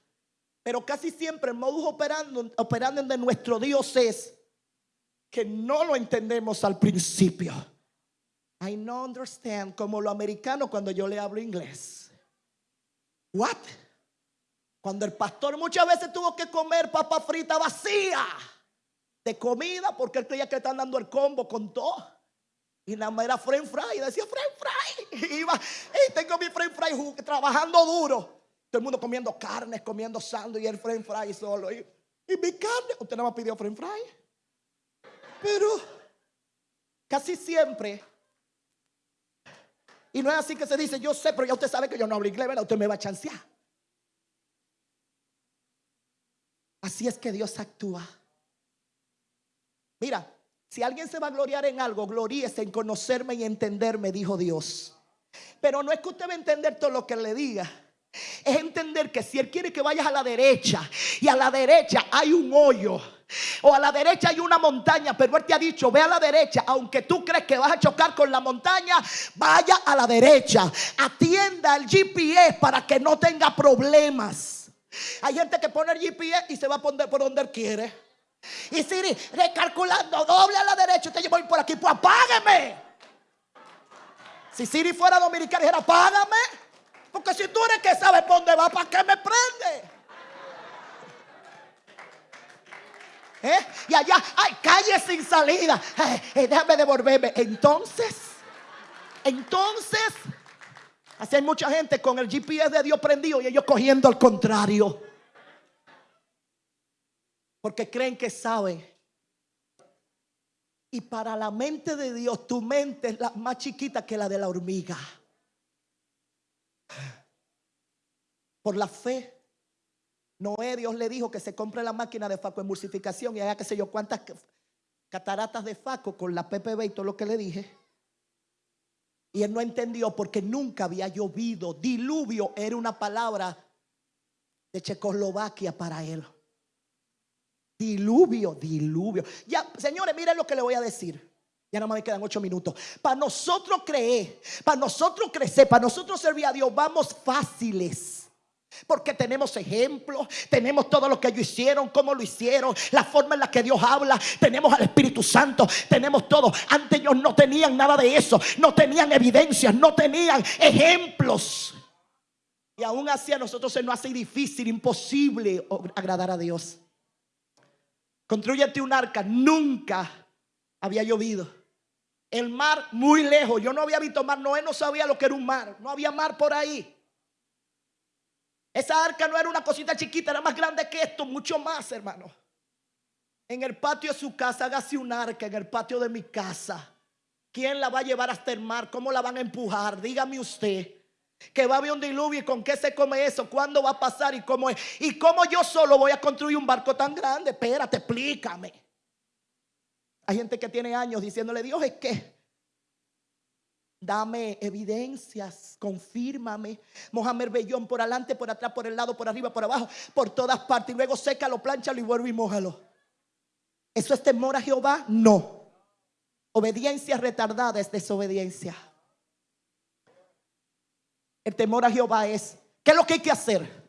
pero casi siempre el modus operando, operando de nuestro Dios es que no lo entendemos al principio. I no understand como lo americano cuando yo le hablo inglés. What? Cuando el pastor muchas veces tuvo que comer papa frita vacía de comida porque él creía que le estaban dando el combo con todo. Y nada más era french fry. Y decía french fry. Y iba, y tengo mi french fry trabajando duro. Todo el mundo comiendo carnes, comiendo sándwich y el french fry solo. Y, mi carne, usted nada más pidió french fry. Pero casi siempre y no es así que se dice, yo sé, pero ya usted sabe que yo no hablo inglés, ¿verdad? Usted me va a chancear. Así es que Dios actúa. Mira, si alguien se va a gloriar en algo, gloríese en conocerme y entenderme, dijo Dios. Pero no es que usted va a entender todo lo que le diga. Es entender que si Él quiere que vayas a la derecha y a la derecha hay un hoyo o a la derecha hay una montaña, pero Él te ha dicho, ve a la derecha, aunque tú crees que vas a chocar con la montaña, vaya a la derecha, atienda el GPS para que no tenga problemas. Hay gente que pone el GPS y se va a poner por donde Él quiere. Y Siri, recalculando, doble a la derecha, usted voy por aquí, pues apágueme. Si Siri fuera dominicana, dijera, apágame. Porque si tú eres que sabes por dónde va, ¿para qué me prende? ¿Eh? Y allá hay calles sin salida. Eh, déjame devolverme. Entonces, entonces, así hay mucha gente con el GPS de Dios prendido y ellos cogiendo al contrario. Porque creen que saben. Y para la mente de Dios, tu mente es la más chiquita que la de la hormiga. Por la fe, Noé Dios le dijo que se compre la máquina de faco emulsificación y haga que sé yo cuántas cataratas de faco con la PPB y todo lo que le dije. Y él no entendió porque nunca había llovido. Diluvio era una palabra de Checoslovaquia para él. Diluvio, diluvio. Ya, señores, miren lo que le voy a decir. Ya nada más me quedan ocho minutos. Para nosotros creer, para nosotros crecer, para nosotros servir a Dios, vamos fáciles. Porque tenemos ejemplos, tenemos todo lo que ellos hicieron, cómo lo hicieron, la forma en la que Dios habla, tenemos al Espíritu Santo, tenemos todo. Antes ellos no tenían nada de eso, no tenían evidencias, no tenían ejemplos. Y aún así a nosotros se nos hace difícil, imposible agradar a Dios. Construyete un arca, nunca había llovido. El mar muy lejos, yo no había visto mar, Noé no sabía lo que era un mar, no había mar por ahí. Esa arca no era una cosita chiquita, era más grande que esto, mucho más, hermano. En el patio de su casa, hágase un arca en el patio de mi casa. ¿Quién la va a llevar hasta el mar? ¿Cómo la van a empujar? Dígame usted. Que va a haber un diluvio y con qué se come eso, cuándo va a pasar y cómo. Y cómo yo solo voy a construir un barco tan grande. Espérate, explícame. Hay gente que tiene años diciéndole, Dios es que Dame evidencias, confírmame. Mohamed Bellón por adelante, por atrás, por el lado, por arriba, por abajo, por todas partes. Y luego sécalo, planchalo y vuelve y mójalo. ¿Eso es temor a Jehová? No. Obediencia retardada es desobediencia. El temor a Jehová es, ¿qué es lo que hay que hacer?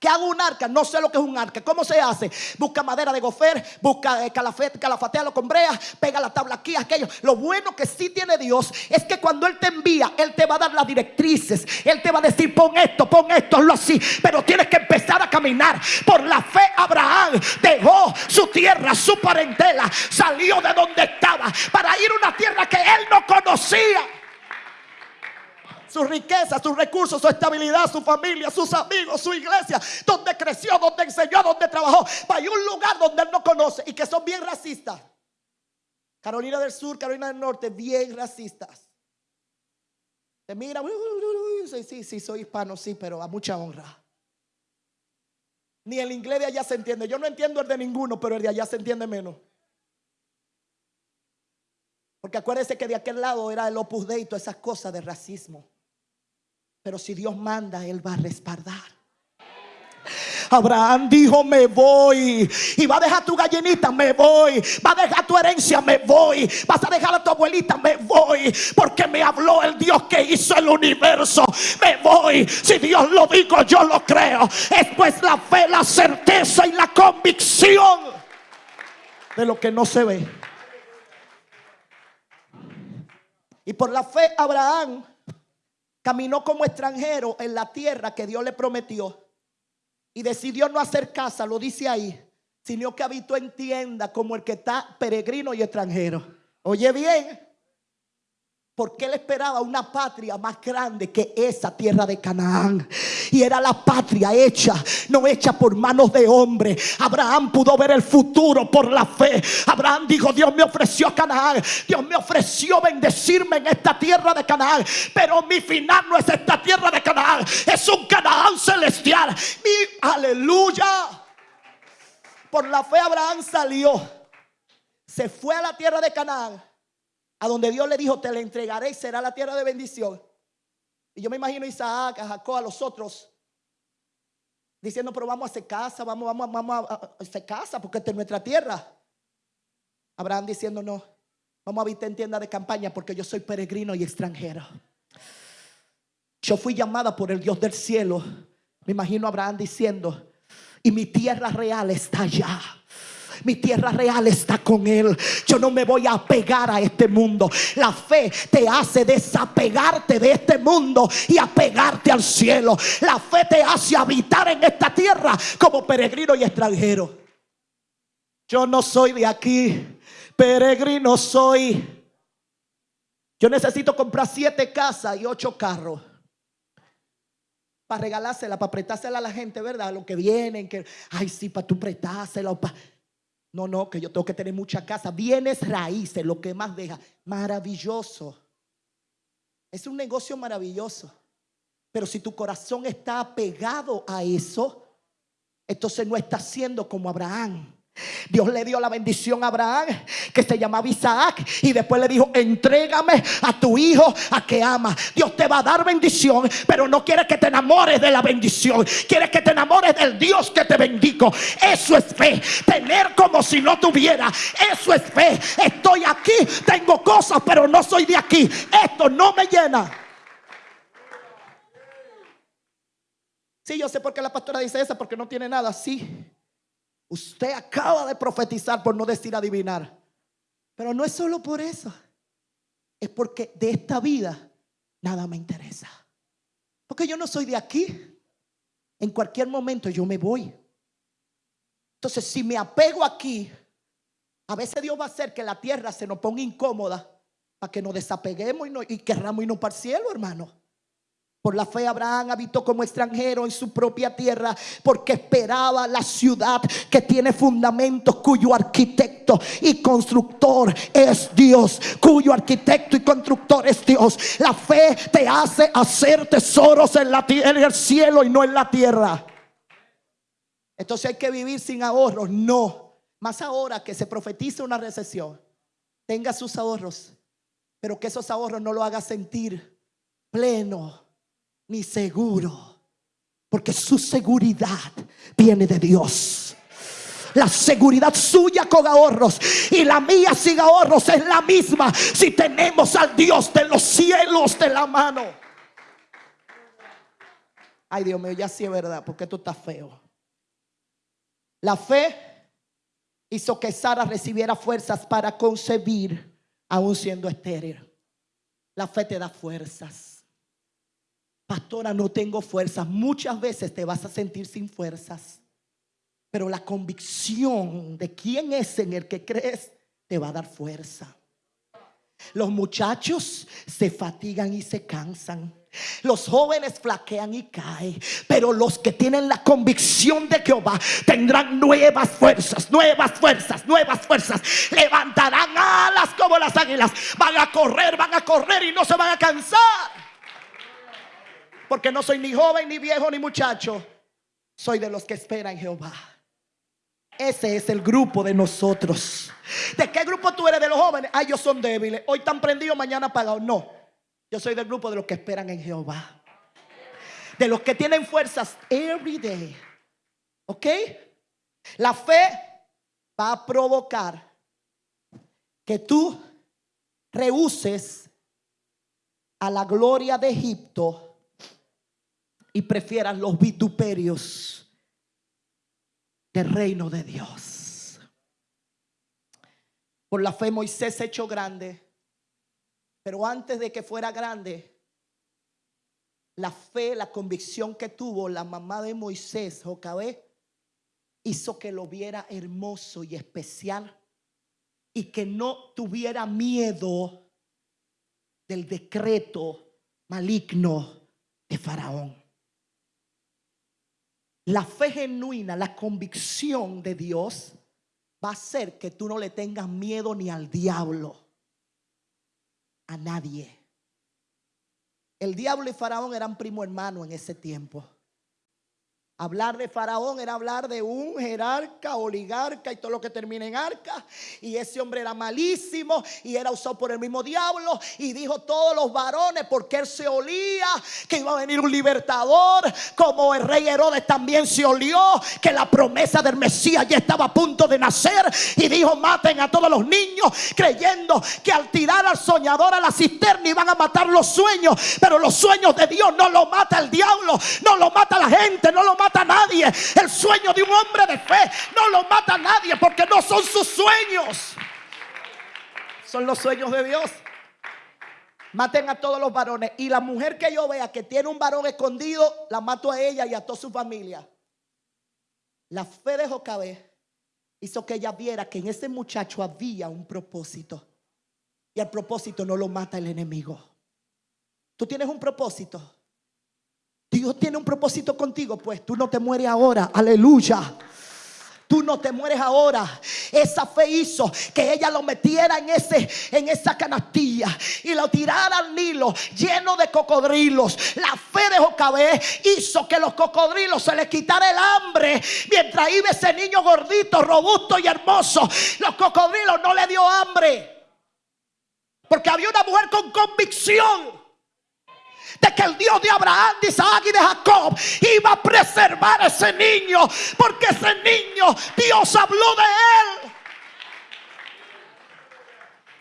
¿Qué hago un arca? No sé lo que es un arca. ¿Cómo se hace? Busca madera de gofer, busca eh, calafatealo con brea, pega la tabla aquí, aquello. Lo bueno que sí tiene Dios es que cuando Él te envía, Él te va a dar las directrices. Él te va a decir, pon esto, pon esto, hazlo así. Pero tienes que empezar a caminar. Por la fe, Abraham dejó su tierra, su parentela, salió de donde estaba para ir a una tierra que Él no conocía su riqueza, sus recursos, su estabilidad, su familia, sus amigos, su iglesia, donde creció, donde enseñó, donde trabajó, para ir un lugar donde él no conoce y que son bien racistas. Carolina del Sur, Carolina del Norte, bien racistas. Te mira, sí, sí, sí, soy hispano, sí, pero a mucha honra. Ni el inglés de allá se entiende. Yo no entiendo el de ninguno, pero el de allá se entiende menos. Porque acuérdense que de aquel lado era el opus dei, todas esas cosas de racismo. Pero si Dios manda, Él va a respaldar. Abraham dijo, me voy. Y va a dejar tu gallinita, me voy. Va a dejar tu herencia, me voy. Vas a dejar a tu abuelita, me voy. Porque me habló el Dios que hizo el universo. Me voy. Si Dios lo dijo, yo lo creo. Es pues la fe, la certeza y la convicción de lo que no se ve. Y por la fe, Abraham Caminó como extranjero en la tierra que Dios le prometió. Y decidió no hacer casa, lo dice ahí, sino que habitó en tienda como el que está peregrino y extranjero. Oye bien, porque él esperaba una patria más grande que esa tierra de Canaán. Y era la patria hecha, no hecha por manos de hombre. Abraham pudo ver el futuro por la fe. Abraham dijo, Dios me ofreció Canaán. Dios me ofreció bendecirme en esta tierra de Canaán. Pero mi final no es esta tierra de Canaán. Es un Canaán celestial. Mi aleluya. Por la fe Abraham salió. Se fue a la tierra de Canaán a donde Dios le dijo, te la entregaré y será la tierra de bendición. Y yo me imagino a Isaac, a Jacob, a los otros, diciendo, pero vamos a hacer casa, vamos, vamos, vamos a hacer casa, porque esta es nuestra tierra. Abraham diciendo, no, vamos a habitar en tienda de campaña porque yo soy peregrino y extranjero. Yo fui llamada por el Dios del cielo. Me imagino a Abraham diciendo, y mi tierra real está allá. Mi tierra real está con Él. Yo no me voy a apegar a este mundo. La fe te hace desapegarte de este mundo y apegarte al cielo. La fe te hace habitar en esta tierra como peregrino y extranjero. Yo no soy de aquí. Peregrino soy. Yo necesito comprar siete casas y ocho carros para regalársela, para prestársela a la gente, ¿verdad? Lo que vienen, que, ay, sí, para tú prestársela. Para... No, no, que yo tengo que tener mucha casa. Bienes raíces, lo que más deja. Maravilloso. Es un negocio maravilloso. Pero si tu corazón está apegado a eso, entonces no está siendo como Abraham. Dios le dio la bendición a Abraham, que se llamaba Isaac, y después le dijo, entrégame a tu hijo a que ama. Dios te va a dar bendición, pero no quiere que te enamores de la bendición, quiere que te enamores del Dios que te bendigo. Eso es fe, tener como si no tuviera, eso es fe. Estoy aquí, tengo cosas, pero no soy de aquí. Esto no me llena. Sí, yo sé por qué la pastora dice eso, porque no tiene nada. Sí, usted acaba de profetizar por no decir adivinar. Pero no es solo por eso. Es porque de esta vida nada me interesa. Porque yo no soy de aquí. En cualquier momento yo me voy. Entonces, si me apego aquí, a veces Dios va a hacer que la tierra se nos ponga incómoda para que nos desapeguemos y, no, querramos irnos para el cielo, hermano. Por la fe Abraham habitó como extranjero en su propia tierra porque esperaba la ciudad que tiene fundamentos cuyo arquitecto y constructor es Dios, cuyo arquitecto y constructor es Dios. La fe te hace hacer tesoros en la el cielo y no en la tierra. Entonces hay que vivir sin ahorros, no. Más ahora que se profetiza una recesión, tenga sus ahorros, pero que esos ahorros no lo haga sentir pleno ni seguro, porque su seguridad viene de Dios. La seguridad suya con ahorros y la mía sin ahorros es la misma si tenemos al Dios de los cielos de la mano. Ay, Dios mío, ya sí es verdad, porque esto está feo. La fe hizo que Sara recibiera fuerzas para concebir, aún siendo estéril. La fe te da fuerzas. Pastora, no tengo fuerzas. Muchas veces te vas a sentir sin fuerzas. Pero la convicción de quién es en el que crees te va a dar fuerza. Los muchachos se fatigan y se cansan. Los jóvenes flaquean y caen, pero los que tienen la convicción de Jehová tendrán nuevas fuerzas, nuevas fuerzas, nuevas fuerzas. Levantarán alas como las águilas. Van a correr, van a correr y no se van a cansar porque no soy ni joven, ni viejo, ni muchacho. Soy de los que esperan Jehová. Ese es el grupo de nosotros. ¿De qué grupo tú eres de los jóvenes? Ay, ellos son débiles. Hoy están prendidos, mañana apagados. No. Yo soy del grupo de los que esperan en Jehová. De los que tienen fuerzas every day. ¿Ok? La fe va a provocar que tú rehuses a la gloria de Egipto y prefieras los vituperios del reino de Dios. Por la fe Moisés se echó grande, pero antes de que fuera grande, la fe, la convicción que tuvo la mamá de Moisés, Jocabé, hizo que lo viera hermoso y especial y que no tuviera miedo del decreto maligno de Faraón. La fe genuina, la convicción de Dios va a hacer que tú no le tengas miedo ni al diablo, a nadie. El diablo y Faraón eran primo hermano en ese tiempo. Hablar de Faraón era hablar de un jerarca, oligarca y todo lo que termina en arca. Y ese hombre era malísimo y era usado por el mismo diablo. Y dijo todos los varones, porque él se olía que iba a venir un libertador. Como el rey Herodes también se olió que la promesa del Mesías ya estaba a punto de nacer. Y dijo, maten a todos los niños, creyendo que al tirar al soñador a la cisterna iban a matar los sueños. Pero los sueños de Dios no lo mata el diablo, no lo mata la gente, no lo mata a nadie. El sueño de un hombre de fe no lo mata a nadie porque no son sus sueños. Son los sueños de Dios. Maten a todos los varones. Y la mujer que yo vea que tiene un varón escondido, la mato a ella y a toda su familia. La fe de Jocabé hizo que ella viera que en ese muchacho había un propósito. Y el propósito no lo mata el enemigo. Tú tienes un propósito. Dios tiene un propósito contigo, pues tú no te mueres ahora. Aleluya. Tú no te mueres ahora. Esa fe hizo que ella lo metiera en, ese, en esa canastilla y lo tirara al Nilo lleno de cocodrilos. La fe de Jocabé hizo que los cocodrilos se les quitara el hambre mientras iba ese niño gordito, robusto y hermoso. Los cocodrilos no le dio hambre. Porque había una mujer con convicción de que el Dios de Abraham, de Isaac y de Jacob iba a preservar a ese niño, porque ese niño Dios habló de él.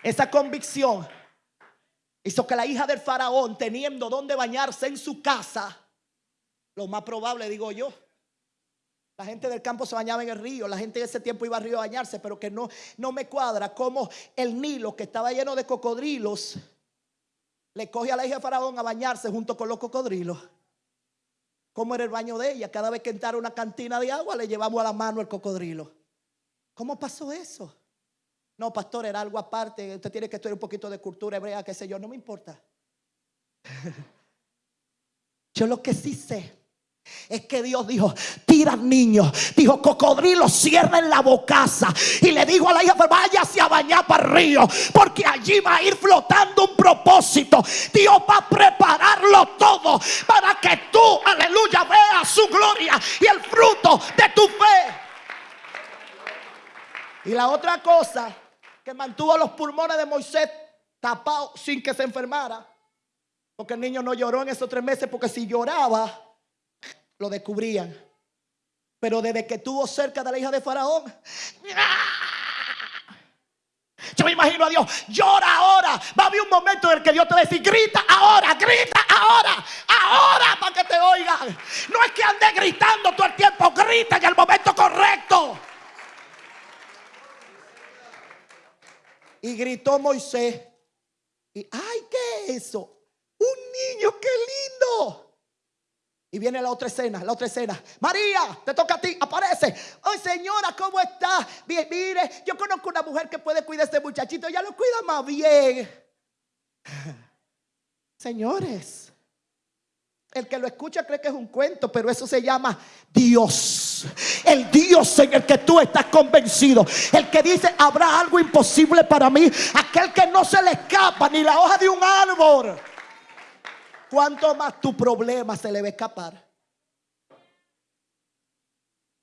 Esa convicción hizo que la hija del faraón, teniendo donde bañarse en su casa, lo más probable, digo yo, la gente del campo se bañaba en el río, la gente de ese tiempo iba al río a bañarse, pero que no, no me cuadra como el Nilo, que estaba lleno de cocodrilos, le coge a la hija de Faraón a bañarse junto con los cocodrilos. ¿Cómo era el baño de ella? Cada vez que entrara una cantina de agua, le llevamos a la mano el cocodrilo. ¿Cómo pasó eso? No, pastor, era algo aparte. Usted tiene que estudiar un poquito de cultura hebrea, qué sé yo, no me importa. yo lo que sí sé es que Dios dijo, tira al niño. Dijo, cocodrilo, en la bocaza. Y le dijo a la hija, váyase a bañar para el río. Porque allí va a ir flotando un propósito. Dios va a prepararlo todo para que tú, aleluya, veas su gloria y el fruto de tu fe. Y la otra cosa que mantuvo los pulmones de Moisés tapados sin que se enfermara. Porque el niño no lloró en esos tres meses. Porque si lloraba lo descubrían. Pero desde que estuvo cerca de la hija de Faraón, yo me imagino a Dios, llora ahora. Va a haber un momento en el que Dios te va a decir, grita ahora, grita ahora, ahora para que te oigan. No es que ande gritando todo el tiempo, grita en el momento correcto. Y gritó Moisés. Y, ay, ¿qué es eso? Un niño, qué lindo. Y viene la otra escena, la otra escena. María, te toca a ti, aparece. Ay, señora, ¿cómo está? Bien, mire, yo conozco una mujer que puede cuidar a este muchachito. Ella lo cuida más bien. Señores, el que lo escucha cree que es un cuento, pero eso se llama Dios. El Dios en el que tú estás convencido. El que dice, habrá algo imposible para mí. Aquel que no se le escapa ni la hoja de un árbol. ¿Cuánto más tu problema se le va a escapar?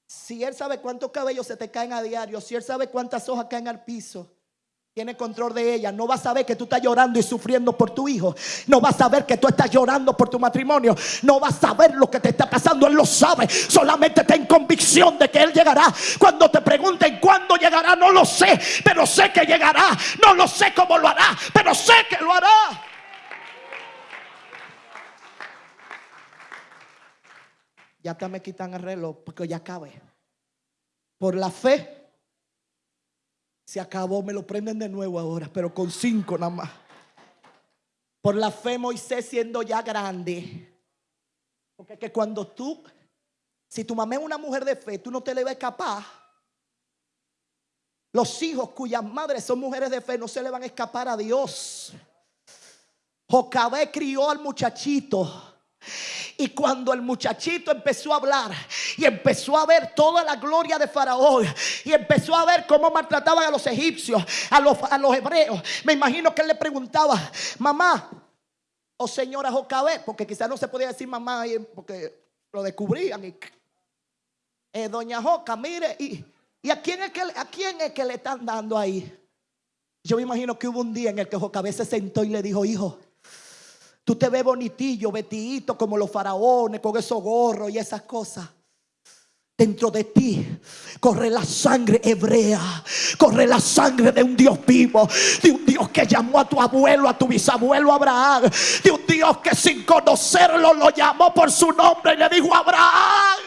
Si él sabe cuántos cabellos se te caen a diario, si él sabe cuántas hojas caen al piso, tiene control de ella. No va a saber que tú estás llorando y sufriendo por tu hijo. No va a saber que tú estás llorando por tu matrimonio. No va a saber lo que te está pasando. Él lo sabe. Solamente ten convicción de que Él llegará. Cuando te pregunten cuándo llegará, no lo sé. Pero sé que llegará. No lo sé cómo lo hará. Pero sé que lo hará. Ya hasta me quitan el reloj porque ya acabé. Por la fe se acabó, me lo prenden de nuevo ahora, pero con cinco nada más. Por la fe Moisés siendo ya grande. Porque que cuando tú, si tu mamá es una mujer de fe, tú no te le vas a escapar. Los hijos cuyas madres son mujeres de fe no se le van a escapar a Dios. Jocabé crió al muchachito y cuando el muchachito empezó a hablar y empezó a ver toda la gloria de Faraón y empezó a ver cómo maltrataban a los egipcios, a los, a los hebreos, me imagino que él le preguntaba, mamá o señora Jocabé, porque quizás no se podía decir mamá porque lo descubrían. Y, eh, doña Joca, mire, y, y a, quién es que, a quién es que le están dando ahí? Yo me imagino que hubo un día en el que Jocabé se sentó y le dijo, hijo, Tú te ves bonitillo, vestidito como los faraones, con esos gorros y esas cosas. Dentro de ti corre la sangre hebrea, corre la sangre de un Dios vivo, de un Dios que llamó a tu abuelo, a tu bisabuelo Abraham, de un Dios que sin conocerlo lo llamó por su nombre y le dijo Abraham.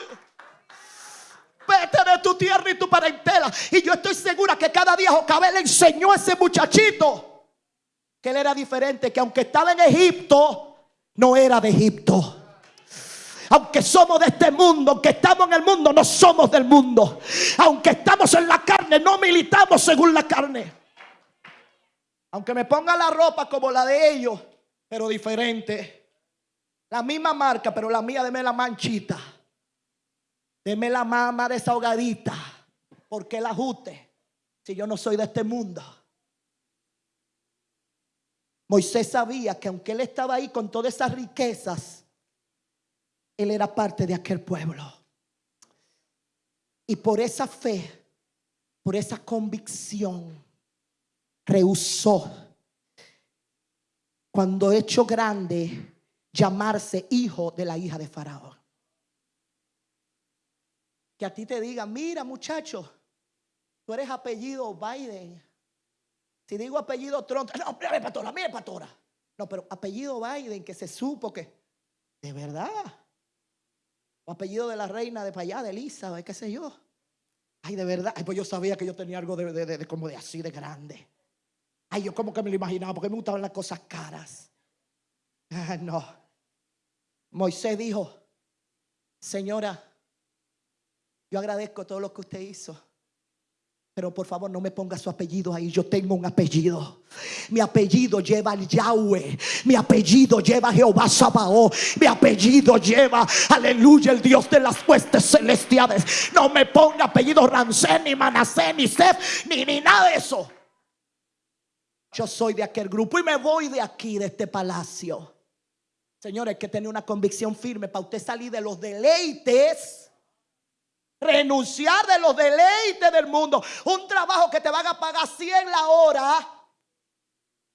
Vete de tu tierra y tu parentela. Y yo estoy segura que cada día Jocabel enseñó a ese muchachito que él era diferente, que aunque estaba en Egipto, no era de Egipto. Aunque somos de este mundo, aunque estamos en el mundo, no somos del mundo. Aunque estamos en la carne, no militamos según la carne. Aunque me ponga la ropa como la de ellos, pero diferente. La misma marca, pero la mía deme la manchita. Deme la mama desahogadita. ¿Por qué el ajuste? Si yo no soy de este mundo. Moisés sabía que aunque él estaba ahí con todas esas riquezas, él era parte de aquel pueblo. Y por esa fe, por esa convicción, rehusó, cuando hecho grande, llamarse hijo de la hija de Faraón. Que a ti te digan, mira muchacho, tú eres apellido Biden. Si digo apellido Trump, no, mira, pastora, mira, pastora. No, pero apellido Biden, que se supo que, de verdad. O apellido de la reina de para allá, de Elizabeth, qué sé yo. Ay, de verdad. Ay, pues yo sabía que yo tenía algo de- de- de como de así de grande. Ay, yo como que me lo imaginaba, porque me gustaban las cosas caras. Ah, no. Moisés dijo, señora, yo agradezco todo lo que usted hizo. Pero por favor no me ponga su apellido ahí. Yo tengo un apellido. Mi apellido lleva al Yahweh. Mi apellido lleva a Jehová Sabaoth. Mi apellido lleva, aleluya, el Dios de las huestes celestiales. No me ponga apellido Ramsés, ni Manasés, ni Sef, ni, ni nada de eso. Yo soy de aquel grupo y me voy de aquí, de este palacio. Señores, hay que tener una convicción firme para usted salir de los deleites. Renunciar de los deleites del mundo. Un trabajo que te van a pagar 100 la hora.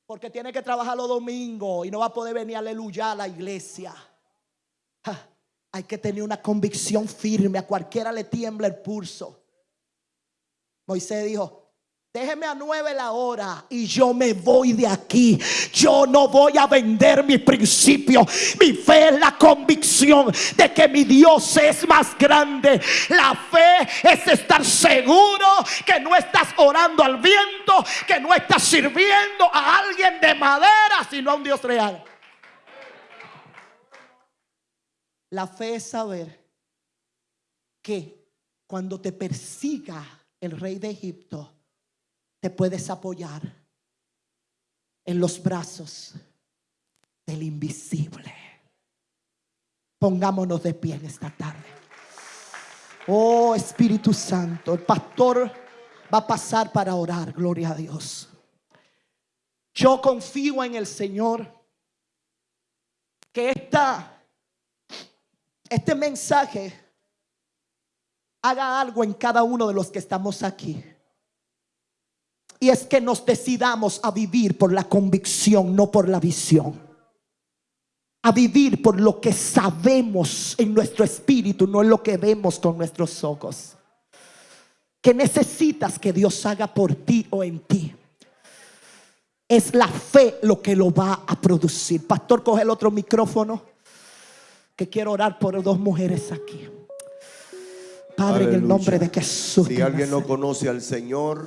Porque tiene que trabajar los domingos y no va a poder venir aleluya a la iglesia. Hay que tener una convicción firme. A cualquiera le tiembla el pulso. Moisés dijo, déjeme a nueve la hora y yo me voy de aquí. Yo no voy a vender mi principio. Mi fe es la convicción de que mi Dios es más grande. La fe es estar seguro que no estás orando al viento, que no estás sirviendo a alguien de madera, sino a un Dios real. La fe es saber que cuando te persiga el rey de Egipto, te puedes apoyar en los brazos del invisible. Pongámonos de pie en esta tarde. Oh Espíritu Santo, el pastor va a pasar para orar, gloria a Dios. Yo confío en el Señor que esta, este mensaje haga algo en cada uno de los que estamos aquí. Y es que nos decidamos a vivir por la convicción, no por la visión. A vivir por lo que sabemos en nuestro espíritu, no en lo que vemos con nuestros ojos. Que necesitas que Dios haga por ti o en ti. Es la fe lo que lo va a producir. Pastor, coge el otro micrófono. Que quiero orar por dos mujeres aquí. Padre, en el nombre de Jesús. Si alguien no conoce al Señor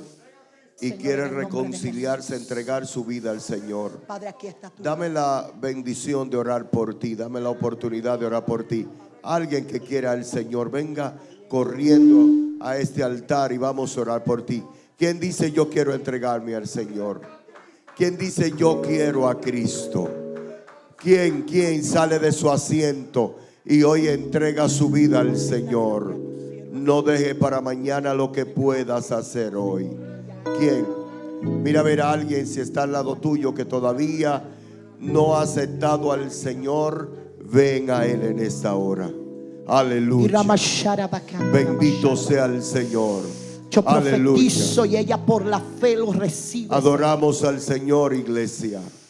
y Señor, quiere en reconciliarse, entregar su vida al Señor, Padre, aquí está tu dame la bendición de orar por ti, dame la oportunidad de orar por ti. Alguien que quiera al Señor, venga corriendo a este altar y vamos a orar por ti. ¿Quién dice yo quiero entregarme al Señor? ¿Quién dice yo quiero a Cristo? ¿Quién, quién sale de su asiento y hoy entrega su vida al Señor? No deje para mañana lo que puedas hacer hoy. ¿Quién? Mira a ver a alguien si está al lado tuyo que todavía no ha aceptado al Señor. Ven a Él en esta hora. Aleluya. Bendito sea el Señor. Yo profetizo Aleluya. y ella por la fe lo recibe. Adoramos al Señor, iglesia.